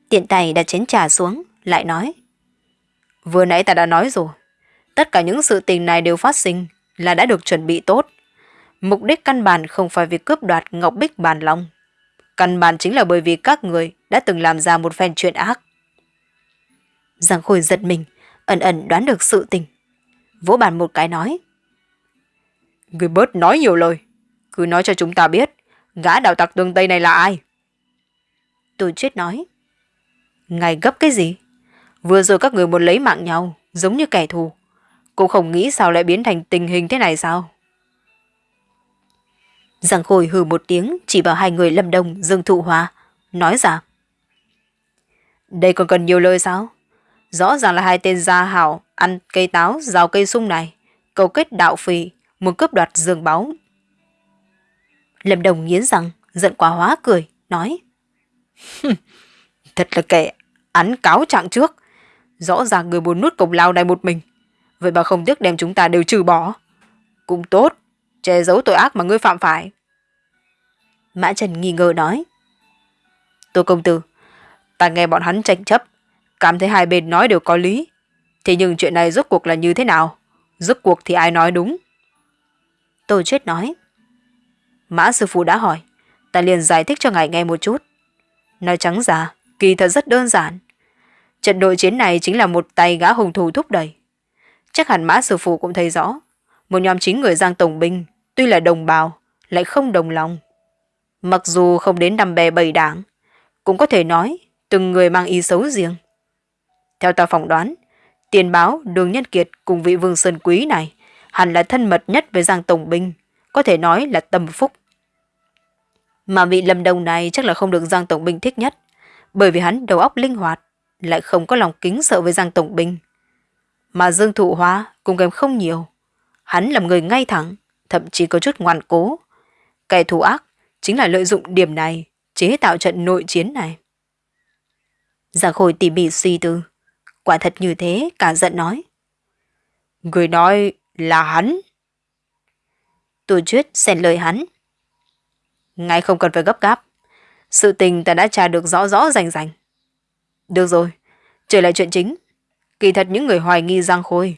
Tiện tay đặt chén trà xuống, lại nói. Vừa nãy ta đã nói rồi. Tất cả những sự tình này đều phát sinh là đã được chuẩn bị tốt. Mục đích căn bản không phải việc cướp đoạt Ngọc Bích Bàn Long. Căn bản chính là bởi vì các người đã từng làm ra một phen chuyện ác. Giang Khôi giật mình, ẩn ẩn đoán được sự tình. Vỗ bàn một cái nói. Người bớt nói nhiều lời. Cứ nói cho chúng ta biết, gã đạo tặc tương Tây này là ai? Tôi chết nói. Ngài gấp cái gì? Vừa rồi các người muốn lấy mạng nhau, giống như kẻ thù. Cô không nghĩ sao lại biến thành tình hình thế này sao? Giang Khôi hừ một tiếng chỉ vào hai người lâm đông dương thụ hóa, nói ra. Đây còn cần nhiều lời sao? Rõ ràng là hai tên gia hảo ăn cây táo, rào cây sung này, cầu kết đạo phì, muốn cướp đoạt dương báu. Lâm Đồng nghiến răng, giận quá hóa cười, nói. Thật là kẻ án cáo trạng trước. Rõ ràng người muốn nuốt cổng lao này một mình. Vậy mà không tiếc đem chúng ta đều trừ bỏ. Cũng tốt, che giấu tội ác mà ngươi phạm phải. Mã Trần nghi ngờ nói. Tô công tử, ta nghe bọn hắn tranh chấp, cảm thấy hai bên nói đều có lý. Thế nhưng chuyện này rốt cuộc là như thế nào? Rốt cuộc thì ai nói đúng? Tô chết nói. Mã sư phụ đã hỏi, ta liền giải thích cho ngài nghe một chút. Nói trắng ra, kỳ thật rất đơn giản. Trận đội chiến này chính là một tay gã hùng thủ thúc đẩy. Chắc hẳn mã sư phụ cũng thấy rõ, một nhóm chính người Giang Tổng Binh, tuy là đồng bào, lại không đồng lòng. Mặc dù không đến nằm bè bầy đảng, cũng có thể nói từng người mang ý xấu riêng. Theo ta phỏng đoán, tiền báo Đường Nhân Kiệt cùng vị Vương Sơn Quý này hẳn là thân mật nhất với Giang Tổng Binh, có thể nói là tâm phúc. Mà vị Lâm Đồng này chắc là không được Giang Tổng Binh thích nhất, bởi vì hắn đầu óc linh hoạt, lại không có lòng kính sợ với Giang Tổng Binh. Mà Dương Thụ Hóa cũng kém không nhiều. Hắn là người ngay thẳng, thậm chí có chút ngoan cố. Kẻ thù ác chính là lợi dụng điểm này, chế tạo trận nội chiến này. Giang Khôi tỉ mỉ suy tư. Quả thật như thế, cả giận nói. Người nói là hắn. Tôi chuyết xen lời hắn. Ngài không cần phải gấp gáp. Sự tình ta đã tra được rõ rõ rành rành. Được rồi, trở lại chuyện chính. Kỳ thật những người hoài nghi Giang Khôi.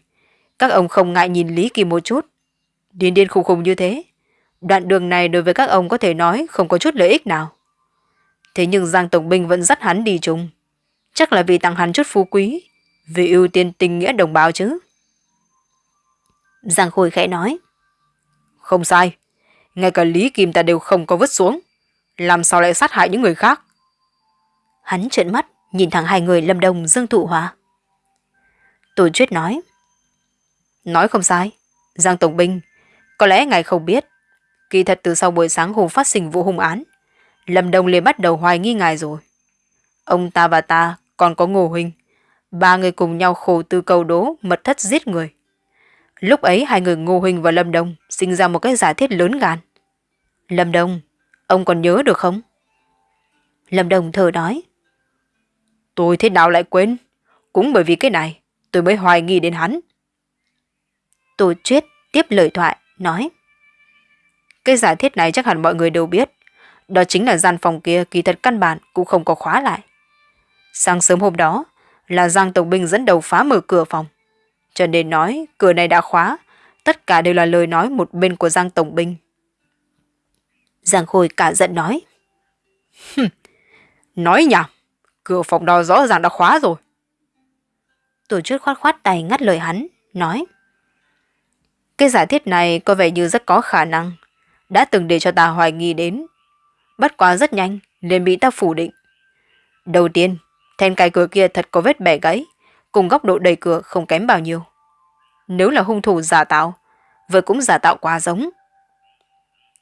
Các ông không ngại nhìn Lý Kỳ một chút. Điên điên khùng khùng như thế. Đoạn đường này đối với các ông có thể nói không có chút lợi ích nào. Thế nhưng Giang Tổng Binh vẫn dắt hắn đi chung. Chắc là vì tặng hắn chút phú quý. Vì ưu tiên tình nghĩa đồng bào chứ. Giang Khôi khẽ nói. Không sai. Ngay cả Lý Kim ta đều không có vứt xuống. Làm sao lại sát hại những người khác? Hắn trợn mắt, nhìn thẳng hai người lâm đồng dương thụ hòa. Tổ chuyết nói. Nói không sai. Giang Tổng Binh, có lẽ ngài không biết. Kỳ thật từ sau buổi sáng hôm phát sinh vụ hung án, Lâm Đông liền bắt đầu hoài nghi ngài rồi. Ông ta và ta còn có Ngô Huynh. Ba người cùng nhau khổ tư cầu đố mật thất giết người. Lúc ấy hai người Ngô huỳnh và Lâm Đông sinh ra một cái giả thiết lớn gan. Lâm Đông, ông còn nhớ được không? Lâm Đông thở nói. Tôi thế nào lại quên? Cũng bởi vì cái này, tôi mới hoài nghi đến hắn. Tô Chuyết tiếp lời thoại, nói. Cái giả thiết này chắc hẳn mọi người đều biết. Đó chính là gian phòng kia kỳ thật căn bản cũng không có khóa lại. Sáng sớm hôm đó là Giang Tổng Binh dẫn đầu phá mở cửa phòng. Cho nên nói cửa này đã khóa, tất cả đều là lời nói một bên của Giang Tổng Binh. Giang Khôi cả giận nói. nói nhảm, cửa phòng đó rõ ràng đã khóa rồi. Tổ chức khoát khoát tay ngắt lời hắn, nói. Cái giả thiết này có vẻ như rất có khả năng, đã từng để cho ta hoài nghi đến. Bất quá rất nhanh, liền bị ta phủ định. Đầu tiên, then cài cửa kia thật có vết bẻ gãy, cùng góc độ đầy cửa không kém bao nhiêu. Nếu là hung thủ giả tạo, vậy cũng giả tạo quá giống.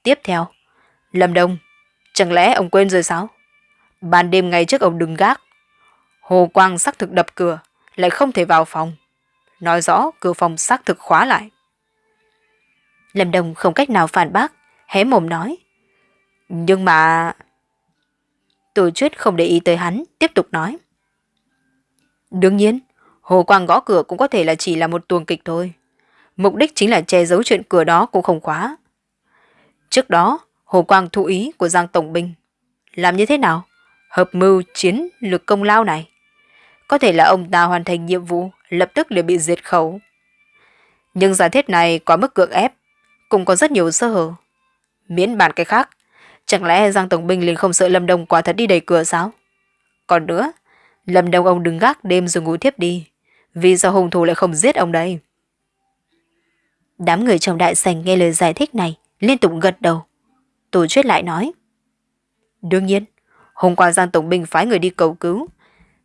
Tiếp theo, Lâm Đông, chẳng lẽ ông quên rồi sao? Ban đêm ngày trước ông đừng gác. Hồ Quang xác thực đập cửa, lại không thể vào phòng. Nói rõ cửa phòng xác thực khóa lại. Lâm Đông không cách nào phản bác, hé mồm nói. Nhưng mà... Tổ chuyết không để ý tới hắn, tiếp tục nói. Đương nhiên, Hồ Quang gõ cửa cũng có thể là chỉ là một tuồng kịch thôi. Mục đích chính là che giấu chuyện cửa đó cũng không khóa. Trước đó, Hồ Quang thụ ý của Giang Tổng Binh. Làm như thế nào? hợp mưu chiến lược công lao này. Có thể là ông ta hoàn thành nhiệm vụ, lập tức liền bị diệt khẩu. Nhưng giả thiết này quá mức cưỡng ép, cũng có rất nhiều sơ hở. Miễn bàn cái khác, chẳng lẽ Giang Tổng Binh liền không sợ Lâm Đông quá thật đi đẩy cửa sao? Còn nữa, Lâm Đông ông đứng gác đêm rồi ngủ thiếp đi. Vì sao hung thủ lại không giết ông đây? Đám người trong đại sảnh nghe lời giải thích này, liên tục gật đầu. Tổ chuyết lại nói. Đương nhiên, hôm qua Giang Tổng Binh phái người đi cầu cứu.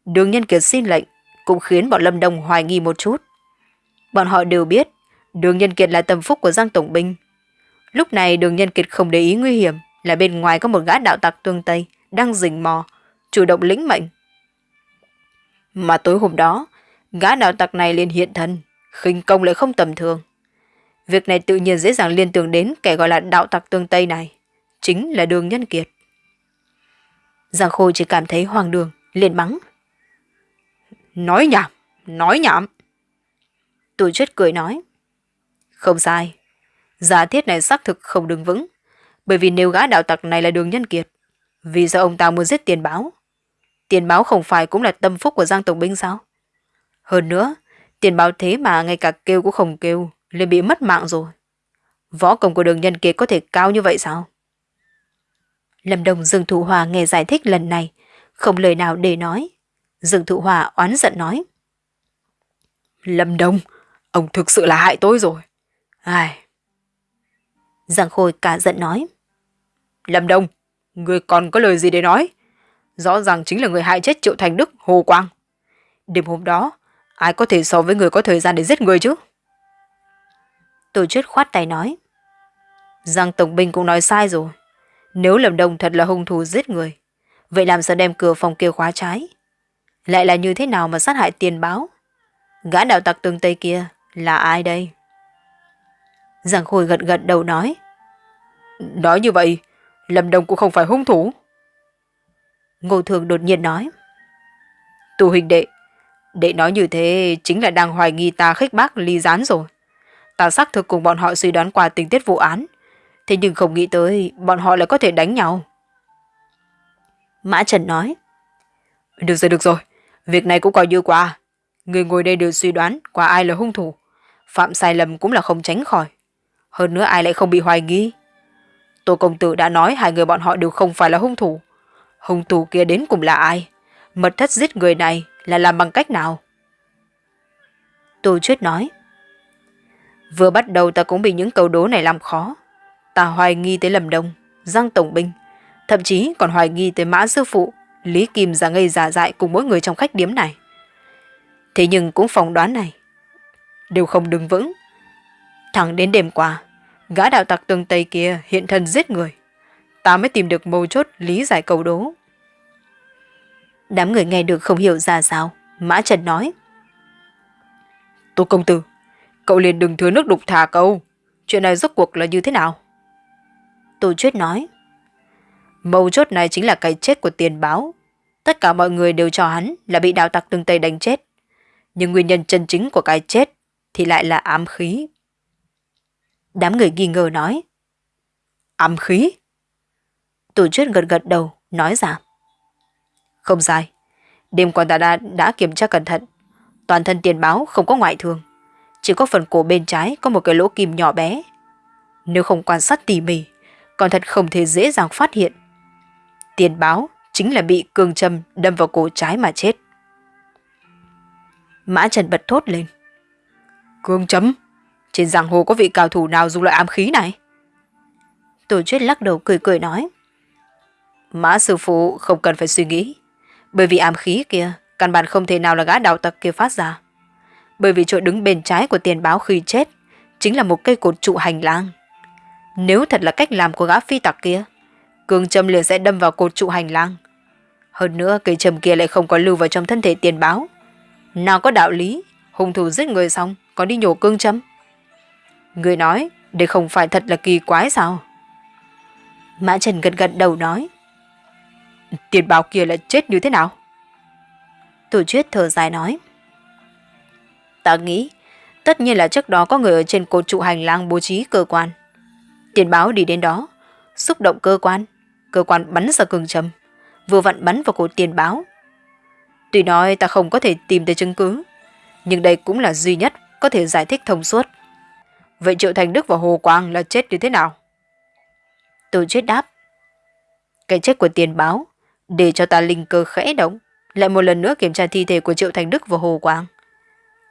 Đường nhân kiệt xin lệnh, cũng khiến bọn Lâm Đông hoài nghi một chút. Bọn họ đều biết, đường nhân kiệt là tâm phúc của Giang Tổng Binh. Lúc này đường nhân kiệt không để ý nguy hiểm là bên ngoài có một gã đạo tặc tương Tây đang rình mò, chủ động lĩnh mệnh. Mà tối hôm đó, gã đạo tặc này liền hiện thân, khinh công lại không tầm thường. Việc này tự nhiên dễ dàng liên tưởng đến kẻ gọi là đạo tặc tương Tây này, chính là đường nhân kiệt. Giang Khôi chỉ cảm thấy hoàng đường, liền mắng. Nói nhảm, nói nhảm. Tụi chết cười nói. Không sai, giả thiết này xác thực không đứng vững, bởi vì nếu gã đạo tặc này là đường nhân kiệt, vì sao ông ta muốn giết tiền báo? Tiền báo không phải cũng là tâm phúc của Giang Tổng Binh sao? Hơn nữa, tiền báo thế mà ngay cả kêu cũng không kêu, liền bị mất mạng rồi. Võ công của đường nhân kia có thể cao như vậy sao? Lâm Đồng Dương Thụ Hòa nghe giải thích lần này, không lời nào để nói. Dương Thụ Hòa oán giận nói. Lâm Đông, ông thực sự là hại tôi rồi. Ai... Giang Khôi cả giận nói. Lâm Đông, người còn có lời gì để nói? Rõ ràng chính là người hại chết Triệu Thành Đức, Hồ Quang. Đêm hôm đó, ai có thể so với người có thời gian để giết người chứ? Tổ chức khoát tay nói. Giang Tổng Binh cũng nói sai rồi. Nếu Lâm Đông thật là hung thủ giết người, vậy làm sao đem cửa phòng kia khóa trái? Lại là như thế nào mà sát hại tiền báo? Gã đạo tặc tương Tây kia là ai đây? Giang Khôi gật gật đầu nói. Nói như vậy, Lâm Đông cũng không phải hung thủ. Ngô Thường đột nhiên nói. Tù hình đệ, đệ nói như thế chính là đang hoài nghi ta khích bác ly gián rồi. Ta xác thực cùng bọn họ suy đoán qua tình tiết vụ án, thế nhưng không nghĩ tới bọn họ lại có thể đánh nhau. Mã Trần nói. Được rồi, được rồi, việc này cũng coi như qua. Người ngồi đây đều suy đoán qua ai là hung thủ. Phạm sai lầm cũng là không tránh khỏi. Hơn nữa ai lại không bị hoài nghi. Tô công tử đã nói hai người bọn họ đều không phải là hung thủ. Hung thủ kia đến cùng là ai? Mật thất giết người này là làm bằng cách nào? Tô Chuyết nói. Vừa bắt đầu ta cũng bị những câu đố này làm khó. Ta hoài nghi tới Lâm Đông, Giang Tổng Binh, thậm chí còn hoài nghi tới Mã Sư Phụ, Lý Kim giả ngây giả dại cùng mỗi người trong khách điếm này. Thế nhưng cũng phỏng đoán này, đều không đứng vững. Thẳng đến đêm qua, gã đạo tặc tường Tây kia hiện thân giết người. Ta mới tìm được mâu chốt lý giải cầu đố. Đám người nghe được không hiểu ra sao. Mã Trần nói. Tô công tử, cậu liền đừng thừa nước đục thả câu. Chuyện này rốt cuộc là như thế nào? Tô Chuyết nói. Mâu chốt này chính là cái chết của tiền báo. Tất cả mọi người đều cho hắn là bị đào tặc tương Tây đánh chết. Nhưng nguyên nhân chân chính của cái chết thì lại là ám khí. Đám người nghi ngờ nói. Ám khí? Tổ chuyết gật gật đầu, nói rằng. Không sai. Đêm qua ta đã, đã kiểm tra cẩn thận. Toàn thân tiền báo không có ngoại thương. Chỉ có phần cổ bên trái có một cái lỗ kim nhỏ bé. Nếu không quan sát tỉ mỉ, còn thật không thể dễ dàng phát hiện. Tiền báo chính là bị cường châm đâm vào cổ trái mà chết. Mã Trần bật thốt lên. Cương châm? Trên giang hồ có vị cao thủ nào dùng loại ám khí này? Tổ chuyết lắc đầu cười cười nói. Mã sư phụ không cần phải suy nghĩ. Bởi vì ám khí kia, căn bản không thể nào là gã đạo tặc kia phát ra. Bởi vì chỗ đứng bên trái của tiền báo khi chết, chính là một cây cột trụ hành lang. Nếu thật là cách làm của gã phi tặc kia, cương châm liền sẽ đâm vào cột trụ hành lang. Hơn nữa cây châm kia lại không có lưu vào trong thân thể tiền báo. Nào có đạo lý, hung thủ giết người xong, có đi nhổ cương châm. Người nói, đây không phải thật là kỳ quái sao? Mã Trần gật gật đầu nói. Tiền báo kia là chết như thế nào? Tổ chuyết thở dài nói. Ta nghĩ, tất nhiên là trước đó có người ở trên cột trụ hành lang bố trí cơ quan. Tiền báo đi đến đó, xúc động cơ quan, cơ quan bắn ra cường châm, vừa vặn bắn vào cổ tiền báo. Tuy nói ta không có thể tìm thấy chứng cứ, nhưng đây cũng là duy nhất có thể giải thích thông suốt. Vậy Triệu Thành Đức và Hồ Quang là chết như thế nào? Tôi chết đáp. Cái chết của tiền báo, để cho ta linh cơ khẽ động, lại một lần nữa kiểm tra thi thể của Triệu Thành Đức và Hồ Quang.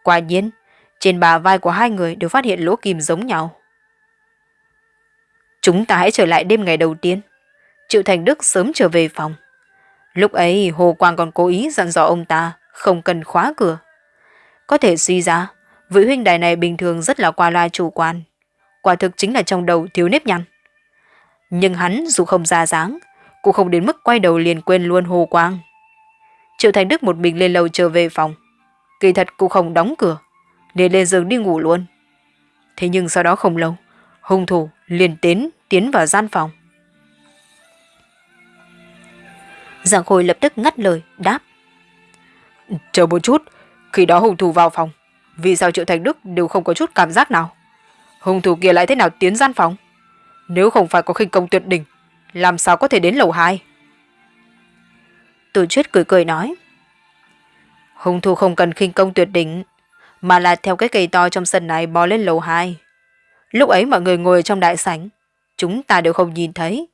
Quả nhiên, trên bà vai của hai người đều phát hiện lỗ kim giống nhau. Chúng ta hãy trở lại đêm ngày đầu tiên. Triệu Thành Đức sớm trở về phòng. Lúc ấy Hồ Quang còn cố ý dặn dò ông ta không cần khóa cửa. Có thể suy ra, vị huynh đài này bình thường rất là qua loa chủ quan. Quả thực chính là trong đầu thiếu nếp nhăn. Nhưng hắn dù không ra dáng, cũng không đến mức quay đầu liền quên luôn Hồ Quang. Triệu Thành Đức một mình lên lầu trở về phòng. Kỳ thật cũng không đóng cửa, để lên giường đi ngủ luôn. Thế nhưng sau đó không lâu, hung thủ liền tiến tiến vào gian phòng. Giang Khôi lập tức ngắt lời, đáp. Chờ một chút, khi đó hung thủ vào phòng, vì sao Triệu Thành Đức đều không có chút cảm giác nào? Hung thủ kia lại thế nào tiến gian phòng? Nếu không phải có khinh công tuyệt đỉnh, làm sao có thể đến lầu 2? Tử chuyết cười cười nói. Hung thủ không cần khinh công tuyệt đỉnh, mà là theo cái cây to trong sân này bò lên lầu 2. Lúc ấy mọi người ngồi trong đại sảnh, chúng ta đều không nhìn thấy.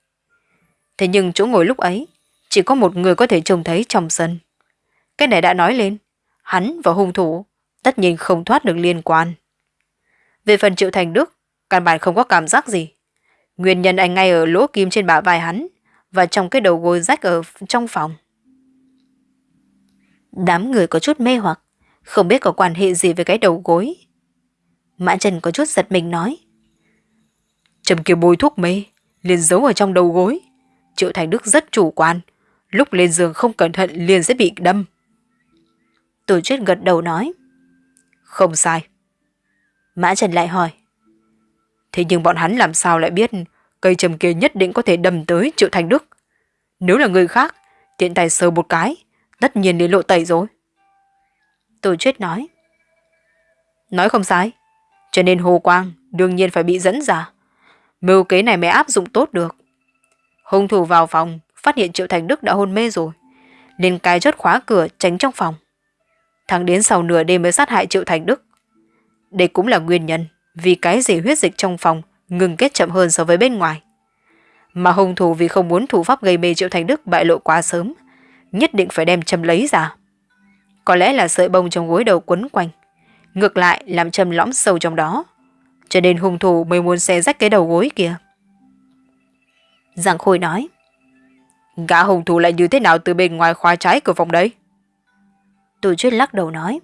Thế nhưng chỗ ngồi lúc ấy, chỉ có một người có thể trông thấy trong sân. Cái này đã nói lên, hắn và hung thủ tất nhiên không thoát được liên quan. Về phần Triệu Thành Đức, căn bản không có cảm giác gì. Nguyên nhân anh ngay ở lỗ kim trên bả vai hắn và trong cái đầu gối rách ở trong phòng. Đám người có chút mê hoặc, không biết có quan hệ gì với cái đầu gối. Mã Trần có chút giật mình nói. Trầm kia bôi thuốc mê, liền giấu ở trong đầu gối. Triệu Thành Đức rất chủ quan, lúc lên giường không cẩn thận liền sẽ bị đâm. Tổ chức gật đầu nói. Không sai. Mã Trần lại hỏi. Thế nhưng bọn hắn làm sao lại biết cây trầm kia nhất định có thể đâm tới Triệu Thành Đức. Nếu là người khác, tiện tay sờ một cái, tất nhiên đến lộ tẩy rồi. Tổ chuyết nói. Nói không sai, cho nên Hồ Quang đương nhiên phải bị dẫn ra. Mưu kế này mới áp dụng tốt được. Hung thủ vào phòng, phát hiện Triệu Thành Đức đã hôn mê rồi, nên cài chốt khóa cửa tránh trong phòng. Thằng đến sau nửa đêm mới sát hại Triệu Thành Đức. Đây cũng là nguyên nhân vì cái gì huyết dịch trong phòng ngừng kết chậm hơn so với bên ngoài. Mà hung thủ vì không muốn thủ pháp gây mê Triệu Thành Đức bại lộ quá sớm, nhất định phải đem châm lấy ra. Có lẽ là sợi bông trong gối đầu quấn quanh, ngược lại làm châm lõm sâu trong đó. Cho nên hung thủ mới muốn xé rách cái đầu gối kia. Giang Khôi nói, Gã hung thủ lại như thế nào từ bên ngoài khóa trái cửa phòng đấy? Tôi chuyết lắc đầu nói,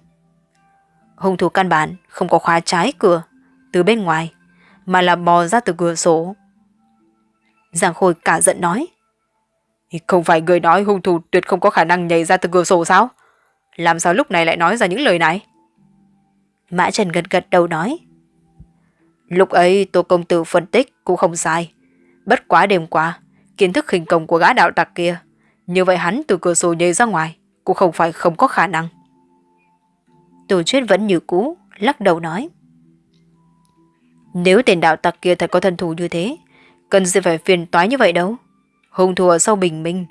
Hung thủ căn bản không có khóa trái cửa từ bên ngoài, mà là bò ra từ cửa sổ. Giang Khôi cả giận nói, Không phải người nói hung thủ tuyệt không có khả năng nhảy ra từ cửa sổ sao? Làm sao lúc này lại nói ra những lời này? Mã Trần gật gật đầu nói, Lúc ấy Tô Công Tử phân tích cũng không sai. Bất quá đêm qua, kiến thức hình công của gã đạo tặc kia, như vậy hắn từ cửa sổ nhảy ra ngoài cũng không phải không có khả năng. Tổ chuyết vẫn như cũ, lắc đầu nói. Nếu tên đạo tặc kia thật có thân thủ như thế, cần gì phải phiền toái như vậy đâu. Hùng thủ ở sau bình minh,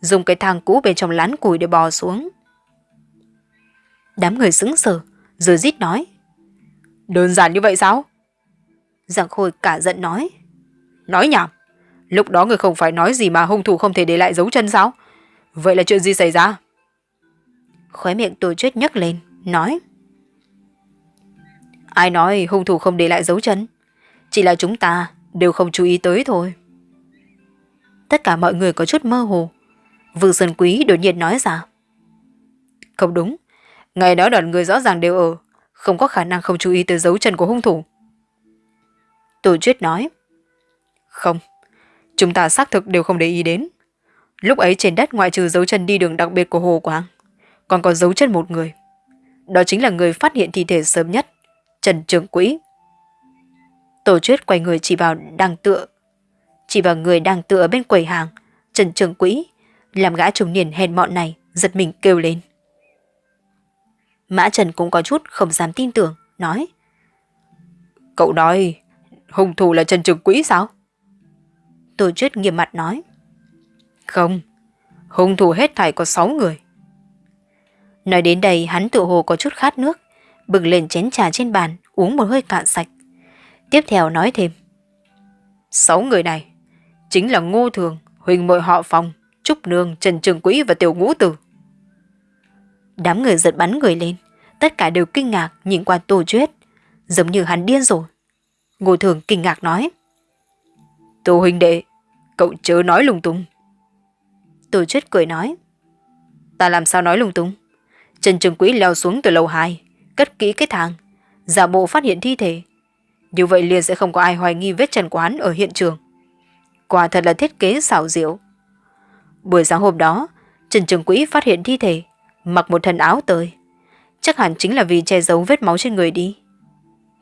dùng cái thang cũ bên trong lán củi để bò xuống. Đám người sững sờ, rồi rít nói. Đơn giản như vậy sao? Giang Khôi cả giận nói. Nói nhảm. Lúc đó người không phải nói gì mà hung thủ không thể để lại dấu chân sao? Vậy là chuyện gì xảy ra? Khóe miệng tôi chết nhấc lên, nói. Ai nói hung thủ không để lại dấu chân? Chỉ là chúng ta đều không chú ý tới thôi. Tất cả mọi người có chút mơ hồ. Vương Sơn Quý đột nhiên nói ra. Không đúng. Ngày đó đoàn người rõ ràng đều ở. Không có khả năng không chú ý tới dấu chân của hung thủ. Tổ chuyết nói. Không. Chúng ta xác thực đều không để ý đến. Lúc ấy trên đất ngoại trừ dấu chân đi đường đặc biệt của Hồ Quang, còn có dấu chân một người. Đó chính là người phát hiện thi thể sớm nhất, Trần Trường Quỹ. Tổ chuyết quay người chỉ vào đang tựa. Chỉ vào người đang tựa bên quầy hàng, Trần Trường Quỹ, làm gã trùng niên hèn mọn này, giật mình kêu lên. Mã Trần cũng có chút không dám tin tưởng, nói. Cậu nói, hung thủ là Trần Trường Quỹ sao? Tổ chuyết nghiêm mặt nói. Không, Hung thủ hết thảy có 6 người. Nói đến đây hắn tự hồ có chút khát nước, bừng lên chén trà trên bàn, uống một hơi cạn sạch. Tiếp theo nói thêm. Sáu người này chính là Ngô Thường, Huỳnh Mội Họ Phòng, Trúc Nương, Trần Trường Quỹ và Tiểu Ngũ Tử. Đám người giật bắn người lên, tất cả đều kinh ngạc nhìn qua Tô Chuyết, giống như hắn điên rồi. Ngô Thường kinh ngạc nói. Tô huynh đệ, cậu chớ nói lung tung. Tô Chuyết cười nói. Ta làm sao nói lung tung? Trần Trường Quỹ leo xuống từ lầu 2, cất kỹ cái thang, giả bộ phát hiện thi thể. Như vậy liền sẽ không có ai hoài nghi vết trần quán ở hiện trường. Quả thật là thiết kế xảo diệu. Buổi sáng hôm đó, Trần Trường Quỹ phát hiện thi thể, mặc một thân áo tơi. Chắc hẳn chính là vì che giấu vết máu trên người đi.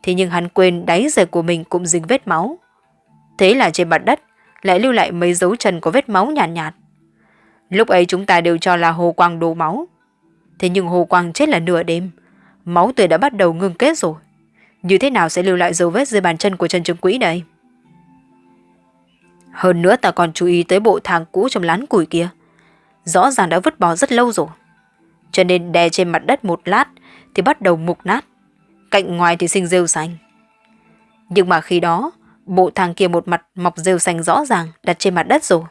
Thế nhưng hắn quên đáy giày của mình cũng dính vết máu. Thế là trên mặt đất lại lưu lại mấy dấu chân có vết máu nhàn nhạt, nhạt. Lúc ấy chúng ta đều cho là Hồ Quang đổ máu. Thế nhưng Hồ Quang chết là nửa đêm. Máu tươi đã bắt đầu ngưng kết rồi. Như thế nào sẽ lưu lại dấu vết dưới bàn chân của Trần Trường Quỹ đây? Hơn nữa ta còn chú ý tới bộ thang cũ trong lán củi kia. Rõ ràng đã vứt bỏ rất lâu rồi. Cho nên đè trên mặt đất một lát thì bắt đầu mục nát. Cạnh ngoài thì sinh rêu xanh. Nhưng mà khi đó, bộ thang kia một mặt mọc rêu xanh rõ ràng đặt trên mặt đất rồi.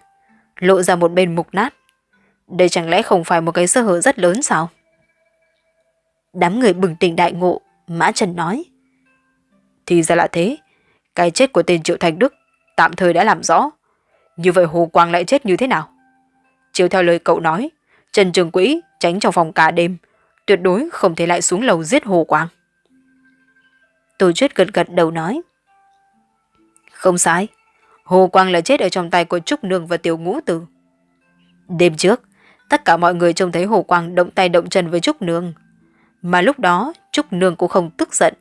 Lộ ra một bên mục nát. Đây chẳng lẽ không phải một cái sơ hở rất lớn sao? Đám người bừng tỉnh đại ngộ, Mã Trần nói. Thì ra là thế, cái chết của tên Triệu Thành Đức tạm thời đã làm rõ. Như vậy Hồ Quang lại chết như thế nào? Chiếu theo lời cậu nói, Trần Trường Quỹ tránh trong phòng cả đêm, tuyệt đối không thể lại xuống lầu giết Hồ Quang. Tô Chuyết gật gật đầu nói. Không sai, Hồ Quang là chết ở trong tay của Trúc Nương và Tiểu Ngũ Tử. Đêm trước, tất cả mọi người trông thấy Hồ Quang động tay động chân với Trúc Nương. Mà lúc đó, Trúc Nương cũng không tức giận.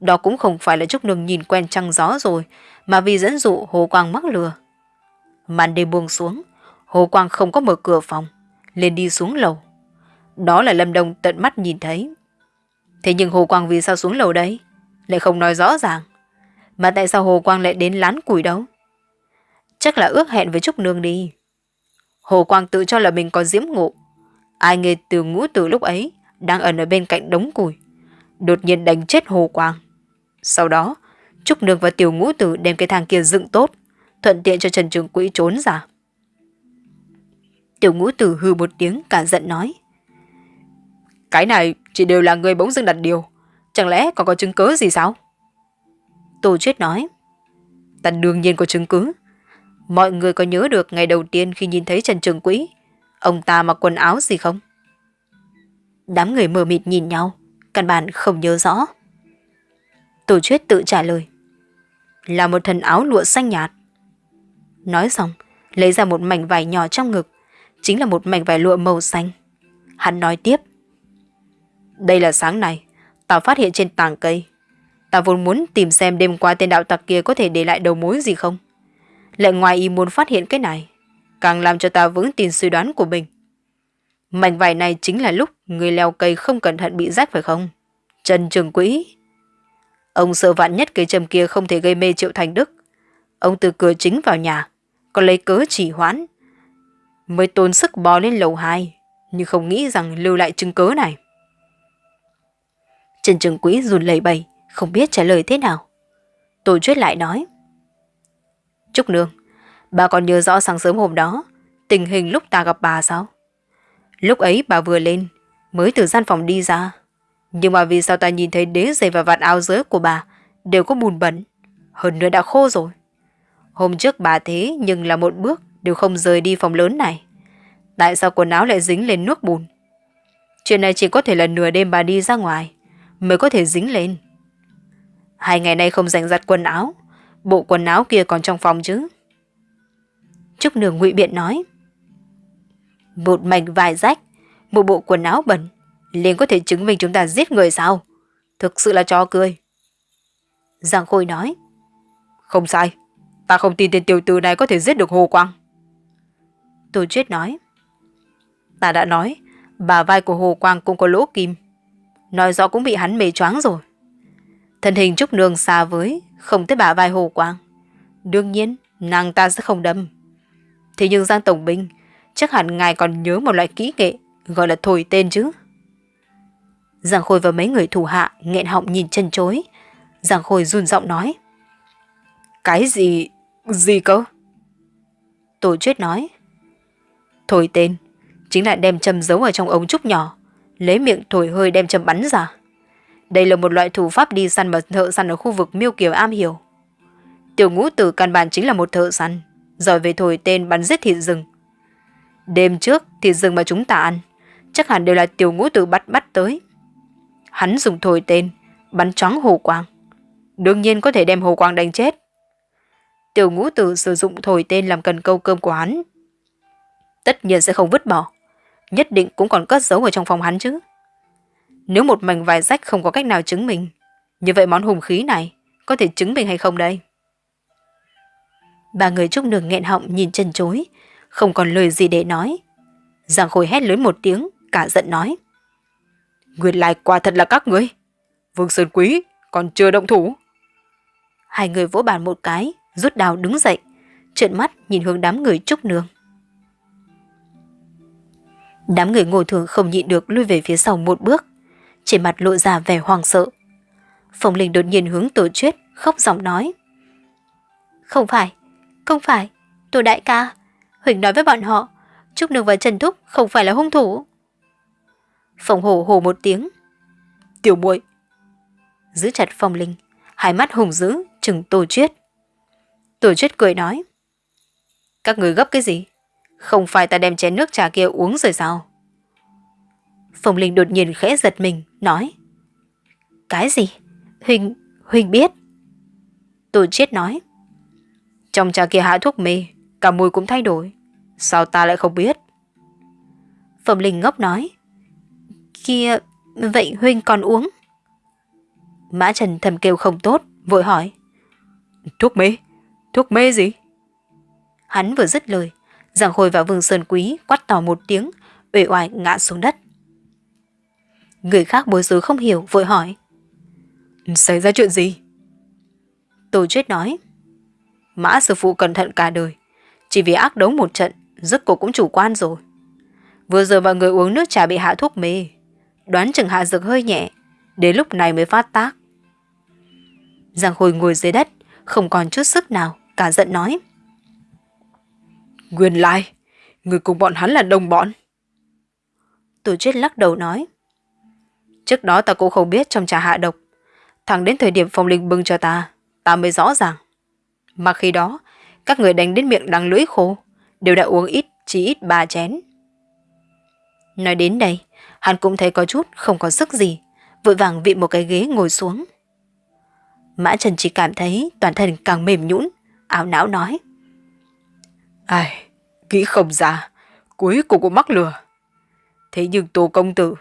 Đó cũng không phải là Trúc Nương nhìn quen trăng gió rồi, mà vì dẫn dụ Hồ Quang mắc lừa. Màn đêm buông xuống, Hồ Quang không có mở cửa phòng, lên đi xuống lầu. Đó là Lâm Đông tận mắt nhìn thấy. Thế nhưng Hồ Quang vì sao xuống lầu đấy? Lại không nói rõ ràng. Mà tại sao Hồ Quang lại đến lán củi đâu? Chắc là ước hẹn với Trúc Nương đi. Hồ Quang tự cho là mình có diễm ngộ. Ai nghe từ ngũ từ lúc ấy đang ẩn ở bên cạnh đống củi. Đột nhiên đánh chết Hồ Quang. Sau đó, Trúc Nương và Tiểu Ngũ Tử đem cái thang kia dựng tốt, thuận tiện cho Trần Trường Quỹ trốn ra. Tiểu Ngũ Tử hư một tiếng cả giận nói. Cái này chỉ đều là người bỗng dưng đặt điều. Chẳng lẽ còn có chứng cứ gì sao? Tô Chuyết nói. Ta đương nhiên có chứng cứ. Mọi người có nhớ được ngày đầu tiên khi nhìn thấy Trần Trường Quỹ, ông ta mặc quần áo gì không? Đám người mờ mịt nhìn nhau, căn bản không nhớ rõ. Tổ chuyết tự trả lời. Là một thần áo lụa xanh nhạt. Nói xong, lấy ra một mảnh vải nhỏ trong ngực, chính là một mảnh vải lụa màu xanh. Hắn nói tiếp. Đây là sáng nay, tao phát hiện trên tàng cây. Tao vốn muốn tìm xem đêm qua tên đạo tặc kia có thể để lại đầu mối gì không. Lại ngoài ý muốn phát hiện cái này, càng làm cho ta vững tin suy đoán của mình. Mảnh vải này chính là lúc người leo cây không cẩn thận bị rách phải không? Trần Trường Quỹ. Ông sợ vạn nhất cây châm kia không thể gây mê Triệu Thành Đức. Ông từ cửa chính vào nhà, còn lấy cớ chỉ hoãn. Mới tốn sức bò lên lầu 2, nhưng không nghĩ rằng lưu lại chứng cớ này. Trần Trường Quỹ run lẩy bẩy, không biết trả lời thế nào. Tổ chuyết lại nói. Trúc Nương, bà còn nhớ rõ sáng sớm hôm đó, tình hình lúc ta gặp bà sao? Lúc ấy bà vừa lên, mới từ gian phòng đi ra. Nhưng mà vì sao ta nhìn thấy đế giày và vạt áo dưới của bà đều có bùn bẩn, hơn nữa đã khô rồi. Hôm trước bà thế nhưng là một bước đều không rời đi phòng lớn này. Tại sao quần áo lại dính lên nước bùn? Chuyện này chỉ có thể là nửa đêm bà đi ra ngoài mới có thể dính lên. Hai ngày nay không dành giặt quần áo, bộ quần áo kia còn trong phòng chứ. Trúc Nương ngụy biện nói. Một mảnh vải rách, một bộ quần áo bẩn, liền có thể chứng minh chúng ta giết người sao? Thực sự là trò cười. Giang Khôi nói. Không sai, ta không tin tên tiểu tử này có thể giết được Hồ Quang. Tô Chuyết nói. Ta đã nói, bà vai của Hồ Quang cũng có lỗ kim. Nói rõ cũng bị hắn mê choáng rồi. Thân hình Trúc Nương xa với, không tới bà vai Hồ Quang. Đương nhiên, nàng ta sẽ không đâm. Thế nhưng Giang Tổng Binh Chắc hẳn ngài còn nhớ một loại kỹ nghệ gọi là thổi tên chứ. Giang Khôi và mấy người thủ hạ nghẹn họng nhìn chân chối. Giang Khôi run giọng nói. Cái gì... gì cơ? Tổ chuyết nói. Thổi tên, chính là đem châm giấu ở trong ống trúc nhỏ, lấy miệng thổi hơi đem châm bắn ra. Đây là một loại thủ pháp đi săn mà thợ săn ở khu vực miêu kiều am hiểu. Tiểu ngũ tử căn bản chính là một thợ săn, giỏi về thổi tên bắn giết thịt rừng. Đêm trước, thịt rừng mà chúng ta ăn, chắc hẳn đều là tiểu ngũ tử bắt bắt tới. Hắn dùng thổi tên, bắn choáng hồ quang. Đương nhiên có thể đem hồ quang đánh chết. Tiểu ngũ tử sử dụng thổi tên làm cần câu cơm của hắn. Tất nhiên sẽ không vứt bỏ. Nhất định cũng còn cất giấu ở trong phòng hắn chứ. Nếu một mảnh vải rách không có cách nào chứng minh, như vậy món hùng khí này có thể chứng minh hay không đây? Ba người trúc đường nghẹn họng nhìn chân chối, không còn lời gì để nói. Giang Khôi hét lớn một tiếng, cả giận nói. Nguyên lai quả thật là các người. Vương Sơn Quý còn chưa động thủ. Hai người vỗ bàn một cái, rút đào đứng dậy, trợn mắt nhìn hướng đám người trúc nương. Đám người ngồi thường không nhịn được lui về phía sau một bước, trên mặt lộ ra vẻ hoang sợ. Phong Linh đột nhiên hướng tổ chuyết, khóc giọng nói. Không phải, không phải, tổ đại ca. Huỳnh nói với bọn họ, Trúc Nương và Trần Thúc không phải là hung thủ phòng hổ hổ một tiếng. Tiểu muội Giữ chặt Phong Linh, hai mắt hùng dữ, chừng tổ chuyết. Tổ chuyết cười nói. Các người gấp cái gì? Không phải ta đem chén nước trà kia uống rồi sao? Phong Linh đột nhiên khẽ giật mình, nói. Cái gì? Huỳnh, Huỳnh biết. Tổ chuyết nói. Trong trà kia hạ thuốc mê, cả mùi cũng thay đổi. Sao ta lại không biết? phòng Linh ngốc nói. Kia, vậy huynh còn uống? Mã Trần thầm kêu không tốt, vội hỏi. Thuốc mê? Thuốc mê gì? Hắn vừa dứt lời, Giang Khôi và Vương Sơn Quý quát to một tiếng, uể oải ngã xuống đất. Người khác bối rối không hiểu, vội hỏi. Xảy ra chuyện gì? Tổ chết nói. Mã sư phụ cẩn thận cả đời. Chỉ vì ác đấu một trận, giấc cổ cũng chủ quan rồi. Vừa giờ mọi người uống nước trà bị hạ thuốc mê. Đoán chừng hạ dược hơi nhẹ, đến lúc này mới phát tác. Giang Khôi ngồi dưới đất, không còn chút sức nào, cả giận nói. Nguyên lai, người cùng bọn hắn là đồng bọn. Tổ chết lắc đầu nói. Trước đó ta cũng không biết trong trà hạ độc. Thẳng đến thời điểm phong linh bưng cho ta, ta mới rõ ràng. Mà khi đó, các người đánh đến miệng đắng lưỡi khô, đều đã uống ít, chỉ ít ba chén. Nói đến đây, hắn cũng thấy có chút không có sức gì, vội vàng vị một cái ghế ngồi xuống. Mã Trần chỉ cảm thấy toàn thân càng mềm nhũn, áo não nói. Ai, nghĩ không ra, cuối cùng cũng mắc lừa. Thế nhưng Tô Công Tử,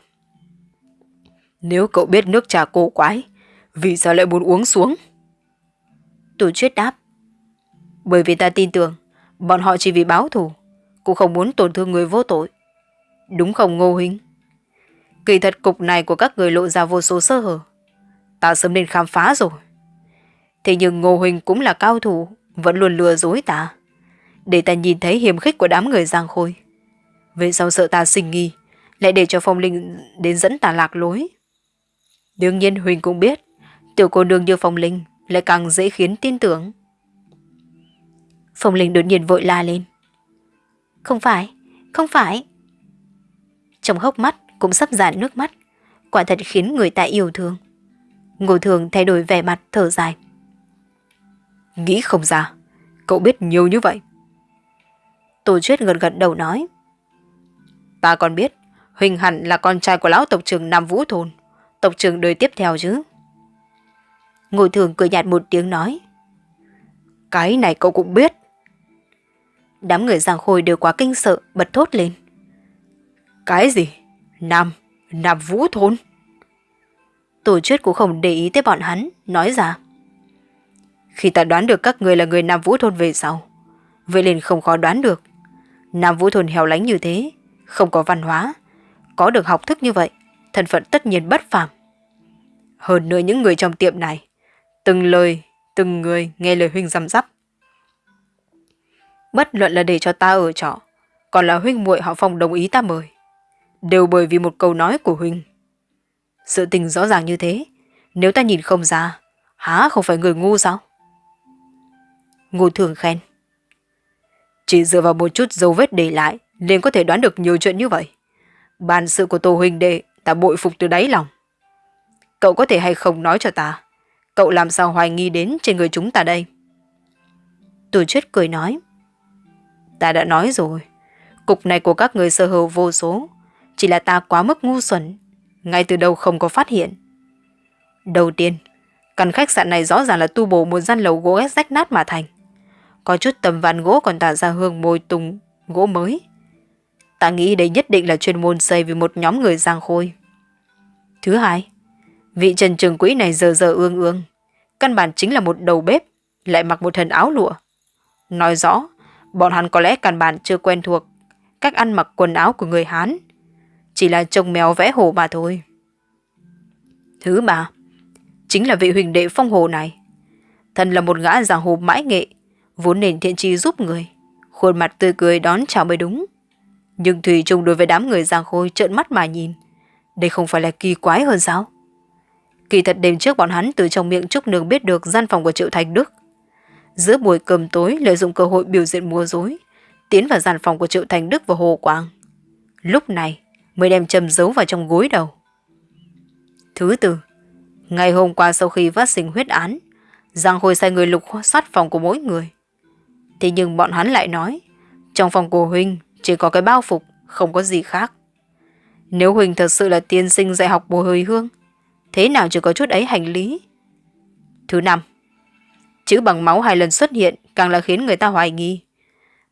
nếu cậu biết nước trà cổ quái, vì sao lại muốn uống xuống? Tổ chuyết đáp. Bởi vì ta tin tưởng, bọn họ chỉ vì báo thù, cũng không muốn tổn thương người vô tội. Đúng không Ngô Huynh? Kỳ thật cục này của các người lộ ra vô số sơ hở. Ta sớm nên khám phá rồi. Thế nhưng Ngô huỳnh cũng là cao thủ, vẫn luôn lừa dối ta. Để ta nhìn thấy hiểm khích của đám người giang khôi. Về sau sợ ta sinh nghi, lại để cho phong linh đến dẫn ta lạc lối. Đương nhiên Huỳnh cũng biết, tiểu cô nương như phong linh lại càng dễ khiến tin tưởng. Phong linh đột nhiên vội la lên. Không phải, không phải. Trong hốc mắt cũng sắp dạn nước mắt, quả thật khiến người ta yêu thương. Ngô thường thay đổi vẻ mặt thở dài. Nghĩ không ra, cậu biết nhiều như vậy. Tổ chuyết gật gật đầu nói. Ta còn biết, Huỳnh hẳn là con trai của lão tộc trưởng Nam Vũ Thôn, tộc trưởng đời tiếp theo chứ. Ngồi thường cười nhạt một tiếng nói. Cái này cậu cũng biết. Đám người giang khôi đều quá kinh sợ, bật thốt lên. Cái gì? Nam, Nam Vũ Thôn? Tổ chức cũng không để ý tới bọn hắn, nói ra. Khi ta đoán được các người là người Nam Vũ Thôn về sau, vậy liền không khó đoán được. Nam Vũ Thôn hẻo lánh như thế, không có văn hóa, có được học thức như vậy, thân phận tất nhiên bất phàm. Hơn nữa những người trong tiệm này, từng lời, từng người nghe lời huynh răm rắp. Bất luận là để cho ta ở trọ, còn là huynh muội họ phòng đồng ý ta mời. Đều bởi vì một câu nói của huynh. Sự tình rõ ràng như thế, nếu ta nhìn không ra, há không phải người ngu sao? Ngô thường khen. Chỉ dựa vào một chút dấu vết để lại, liền có thể đoán được nhiều chuyện như vậy. Bàn sự của Tô Huynh Đệ, ta bội phục từ đáy lòng. Cậu có thể hay không nói cho ta, cậu làm sao hoài nghi đến trên người chúng ta đây? Tổ chết cười nói. Ta đã nói rồi, cục này của các người sơ hở vô số, chỉ là ta quá mức ngu xuẩn, ngay từ đầu không có phát hiện. Đầu tiên, căn khách sạn này rõ ràng là tu bổ một gian lầu gỗ rách nát mà thành. Có chút tầm ván gỗ còn tỏa ra hương môi tùng gỗ mới. Ta nghĩ đây nhất định là chuyên môn xây vì một nhóm người giang khôi. Thứ hai, vị trần trường quỹ này giờ giờ ương ương. Căn bản chính là một đầu bếp, lại mặc một thân áo lụa. Nói rõ, bọn hắn có lẽ căn bản chưa quen thuộc cách ăn mặc quần áo của người Hán. Chỉ là trông mèo vẽ hồ mà thôi. Thứ ba, chính là vị huỳnh đệ phong hồ này. Thân là một gã giảng hồ mãi nghệ, vốn nền thiện trí giúp người. Khuôn mặt tươi cười đón chào mới đúng. Nhưng Thủy Trung đối với đám người giang khôi trợn mắt mà nhìn. Đây không phải là kỳ quái hơn sao? Kỳ thật đêm trước bọn hắn từ trong miệng Trúc Nương biết được gian phòng của Triệu Thành Đức. Giữa buổi cơm tối lợi dụng cơ hội biểu diễn mua dối, tiến vào gian phòng của Triệu Thành Đức và Hồ Quang. Lúc này mới đem châm giấu vào trong gối đầu. Thứ tư, ngày hôm qua sau khi phát sinh huyết án, Giang Khôi sai người lục soát phòng của mỗi người. Thế nhưng bọn hắn lại nói, trong phòng của Huynh chỉ có cái bao phục, không có gì khác. Nếu Huỳnh thật sự là tiên sinh dạy học bồ hồi hương, thế nào chỉ có chút ấy hành lý? Thứ năm, chữ bằng máu hai lần xuất hiện càng là khiến người ta hoài nghi.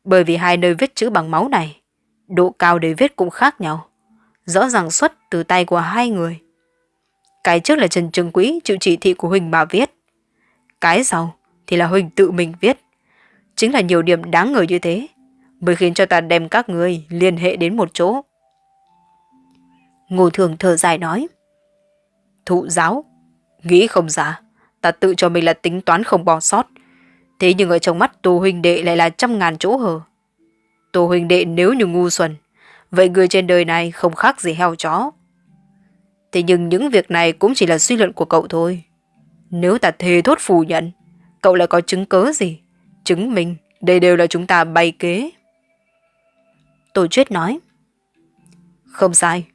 Bởi vì hai nơi viết chữ bằng máu này, độ cao để viết cũng khác nhau. Rõ ràng xuất từ tay của hai người. Cái trước là Trần Trường Quý chịu chỉ thị của Huỳnh mà viết. Cái sau thì là Huỳnh tự mình viết. Chính là nhiều điểm đáng ngờ như thế, mới khiến cho ta đem các người liên hệ đến một chỗ. Ngô Thường thở dài nói. Thụ giáo, nghĩ không giả, ta tự cho mình là tính toán không bỏ sót. Thế nhưng ở trong mắt Tô Huynh Đệ lại là trăm ngàn chỗ hở. Tô Huynh Đệ nếu như ngu xuẩn, vậy người trên đời này không khác gì heo chó. Thế nhưng những việc này cũng chỉ là suy luận của cậu thôi. Nếu ta thề thốt phủ nhận, cậu lại có chứng cớ gì? Chứng minh đây đều là chúng ta bày kế. Tổ chuyết nói. Không sai.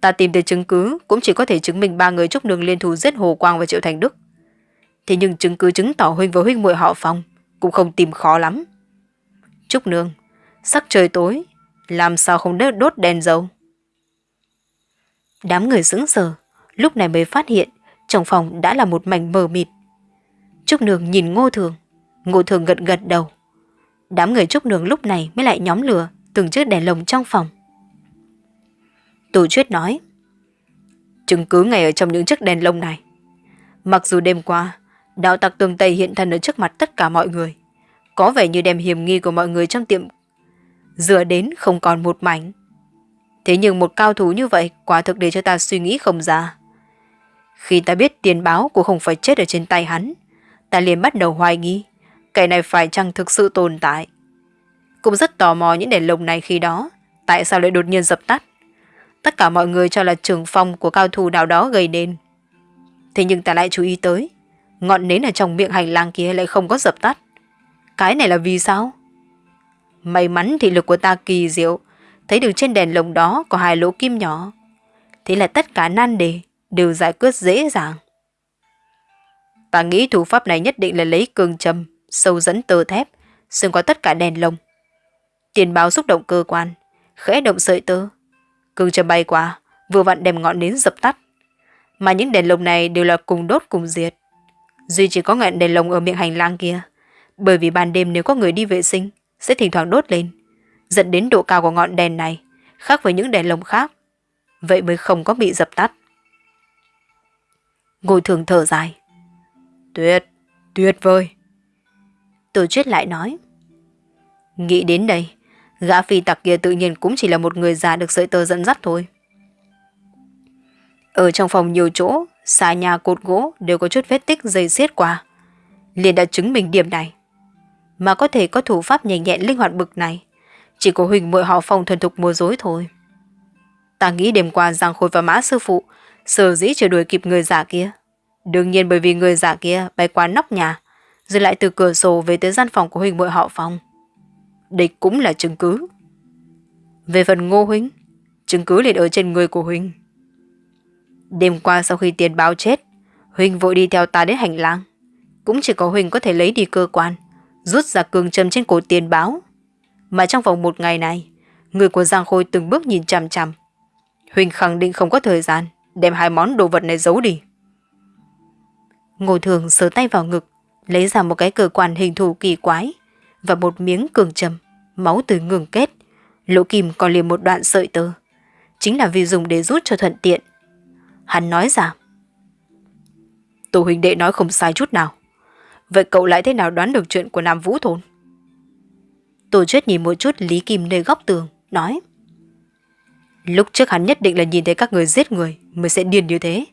Ta tìm thấy chứng cứ cũng chỉ có thể chứng minh ba người Trúc đường liên thủ giết Hồ Quang và Triệu Thành Đức. Thế nhưng chứng cứ chứng tỏ huynh và huynh muội họ phòng cũng không tìm khó lắm. Trúc Nương, sắc trời tối, làm sao không đốt đốt đèn dầu? Đám người sững sờ, lúc này mới phát hiện trong phòng đã là một mảnh mờ mịt. Trúc Nương nhìn Ngô Thường, Ngô Thường gật gật đầu. Đám người Trúc Nương lúc này mới lại nhóm lửa từng chiếc đèn lồng trong phòng. Tổ chuyết nói, chứng cứ ngay ở trong những chiếc đèn lồng này. Mặc dù đêm qua, đạo tặc tường Tây hiện thân ở trước mặt tất cả mọi người, có vẻ như đem hiểm nghi của mọi người trong tiệm dựa đến không còn một mảnh. Thế nhưng một cao thủ như vậy quả thực để cho ta suy nghĩ không ra. Khi ta biết tiền báo của không phải chết ở trên tay hắn, ta liền bắt đầu hoài nghi, cái này phải chăng thực sự tồn tại. Cũng rất tò mò những đèn lồng này khi đó, tại sao lại đột nhiên dập tắt. Tất cả mọi người cho là trường phong của cao thủ nào đó gây nên. Thế nhưng ta lại chú ý tới, ngọn nến ở trong miệng hành lang kia lại không có dập tắt. Cái này là vì sao? May mắn thị lực của ta kỳ diệu, thấy được trên đèn lồng đó có hai lỗ kim nhỏ. Thế là tất cả nan đề đều giải quyết dễ dàng. Ta nghĩ thủ pháp này nhất định là lấy cường châm, sâu dẫn tơ thép, xuyên qua tất cả đèn lồng. Tiền báo xúc động cơ quan, khẽ động sợi tơ. Cường châm bay qua, vừa vặn đem ngọn nến dập tắt. Mà những đèn lồng này đều là cùng đốt cùng diệt. Duy chỉ có ngọn đèn lồng ở miệng hành lang kia, bởi vì ban đêm nếu có người đi vệ sinh, sẽ thỉnh thoảng đốt lên, dẫn đến độ cao của ngọn đèn này, khác với những đèn lồng khác. Vậy mới không có bị dập tắt. Ngồi thường thở dài. Tuyệt, tuyệt vời. Tổ chuyết lại nói. Nghĩ đến đây, gã phi tặc kia tự nhiên cũng chỉ là một người già được sợi tơ dẫn dắt thôi. Ở trong phòng nhiều chỗ, xà nhà cột gỗ đều có chút vết tích dây xiết qua. liền đã chứng minh điểm này. Mà có thể có thủ pháp nhẹ nhẹn linh hoạt bực này, Chỉ có Huỳnh muội họ phong thuần thục mua dối thôi. Ta nghĩ đêm qua Giang Khôi và Mã Sư Phụ sở dĩ chưa đuổi kịp người giả kia. Đương nhiên bởi vì người giả kia bay qua nóc nhà, rồi lại từ cửa sổ về tới gian phòng của Huỳnh muội họ phong. địch cũng là chứng cứ. Về phần Ngô Huynh, chứng cứ liền ở trên người của Huynh. Đêm qua sau khi tiền báo chết, Huynh vội đi theo ta đến hành lang. Cũng chỉ có Huynh có thể lấy đi cơ quan, rút ra cường châm trên cổ tiền báo. Mà trong vòng một ngày này, người của Giang Khôi từng bước nhìn chằm chằm. huỳnh khẳng định không có thời gian đem hai món đồ vật này giấu đi. Ngô Thường sớ tay vào ngực, lấy ra một cái cơ quan hình thù kỳ quái và một miếng cường châm, máu từ ngừng kết, lỗ kim còn liền một đoạn sợi tơ. Chính là vì dùng để rút cho thuận tiện. Hắn nói rằng, Tổ huynh đệ nói không sai chút nào. Vậy cậu lại thế nào đoán được chuyện của Nam Vũ Thôn? Tổ chuyết nhìn một chút Lý Kim nơi góc tường, nói. Lúc trước hắn nhất định là nhìn thấy các người giết người mới sẽ điên như thế.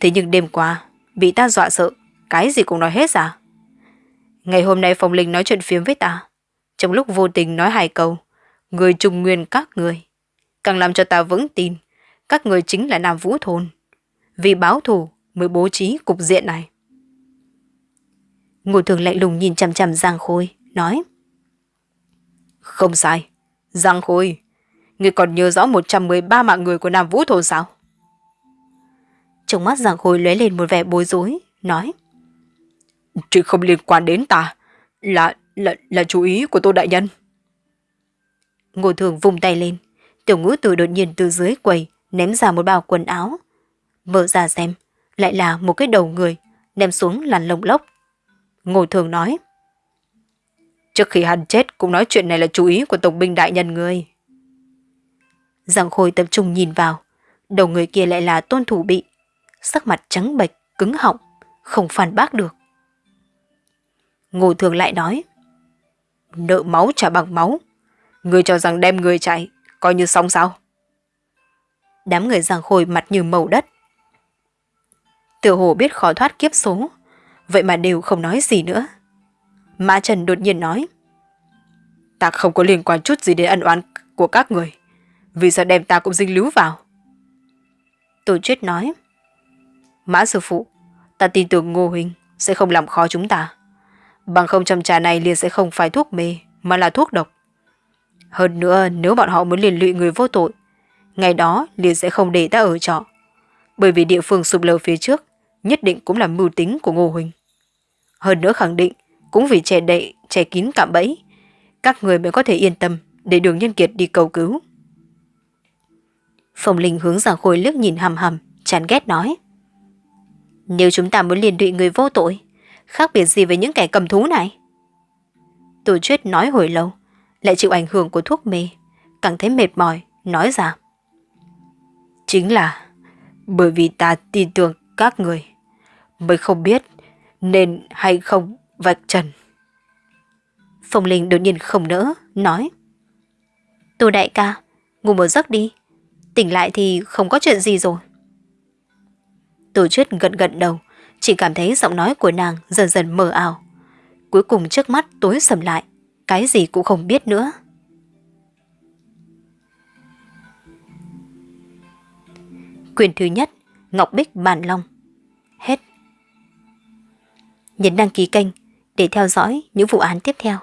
Thế nhưng đêm qua, bị ta dọa sợ, cái gì cũng nói hết ra. Ngày hôm nay Phong Linh nói chuyện phiếm với ta. Trong lúc vô tình nói hai câu, người trùng nguyên các người. Càng làm cho ta vững tin, các người chính là Nam Vũ Thôn. Vì báo thù mới bố trí cục diện này. Ngô thường lạnh lùng nhìn chằm chằm Giang Khôi, nói. Không sai. Giang Khôi, người còn nhớ rõ 113 mạng người của Nam Vũ Thôn sao? Trong mắt Giang Khôi lóe lên một vẻ bối rối, nói. Chuyện không liên quan đến ta, là, là, là chú ý của Tô Đại Nhân. Ngô Thường vùng tay lên, tiểu ngũ tử đột nhiên từ dưới quầy ném ra một bao quần áo. Mở ra xem, lại là một cái đầu người, ném xuống làn lồng lốc. Ngô Thường nói. Trước khi hắn chết cũng nói chuyện này là chú ý của Tổng binh Đại Nhân người. Giang Khôi tập trung nhìn vào, đầu người kia lại là tôn thủ bị, sắc mặt trắng bệch, cứng họng, không phản bác được. Ngô Thường lại nói, nợ máu trả bằng máu, người cho rằng đem người chạy, coi như xong sao? Đám người Giang Khôi mặt như màu đất. Tiểu hồ biết khó thoát kiếp số, vậy mà đều không nói gì nữa. Mã Trần đột nhiên nói, ta không có liên quan chút gì đến ân oán của các người. Vì sao đem ta cũng dính líu vào? Tổ chuyết nói. Mã sư phụ, ta tin tưởng Ngô Huynh sẽ không làm khó chúng ta. Bằng không châm trà này liền sẽ không phải thuốc mê, mà là thuốc độc. Hơn nữa, nếu bọn họ muốn liền lụy người vô tội, ngày đó liền sẽ không để ta ở trọ. Bởi vì địa phương sụp lở phía trước, nhất định cũng là mưu tính của Ngô Huỳnh. Hơn nữa khẳng định, cũng vì trẻ đậy, trẻ kín cạm bẫy, các người mới có thể yên tâm để đường nhân kiệt đi cầu cứu. Phong Linh hướng Giang Khôi liếc nhìn hầm hầm, chán ghét nói. Nếu chúng ta muốn liền lụy người vô tội, khác biệt gì với những kẻ cầm thú này? Tổ chuyết nói hồi lâu, lại chịu ảnh hưởng của thuốc mê, càng thấy mệt mỏi, nói ra. Chính là bởi vì ta tin tưởng các người, mới không biết nên hay không vạch trần. Phong Linh đột nhiên không nỡ, nói. Tô đại ca, ngủ một giấc đi, tỉnh lại thì không có chuyện gì rồi. Tô chuyết gật gật đầu, chỉ cảm thấy giọng nói của nàng dần dần mờ ảo. Cuối cùng trước mắt tối sầm lại, cái gì cũng không biết nữa. Quyền thứ nhất, Ngọc Bích Bản Long. Nhấn đăng ký kênh để theo dõi những vụ án tiếp theo.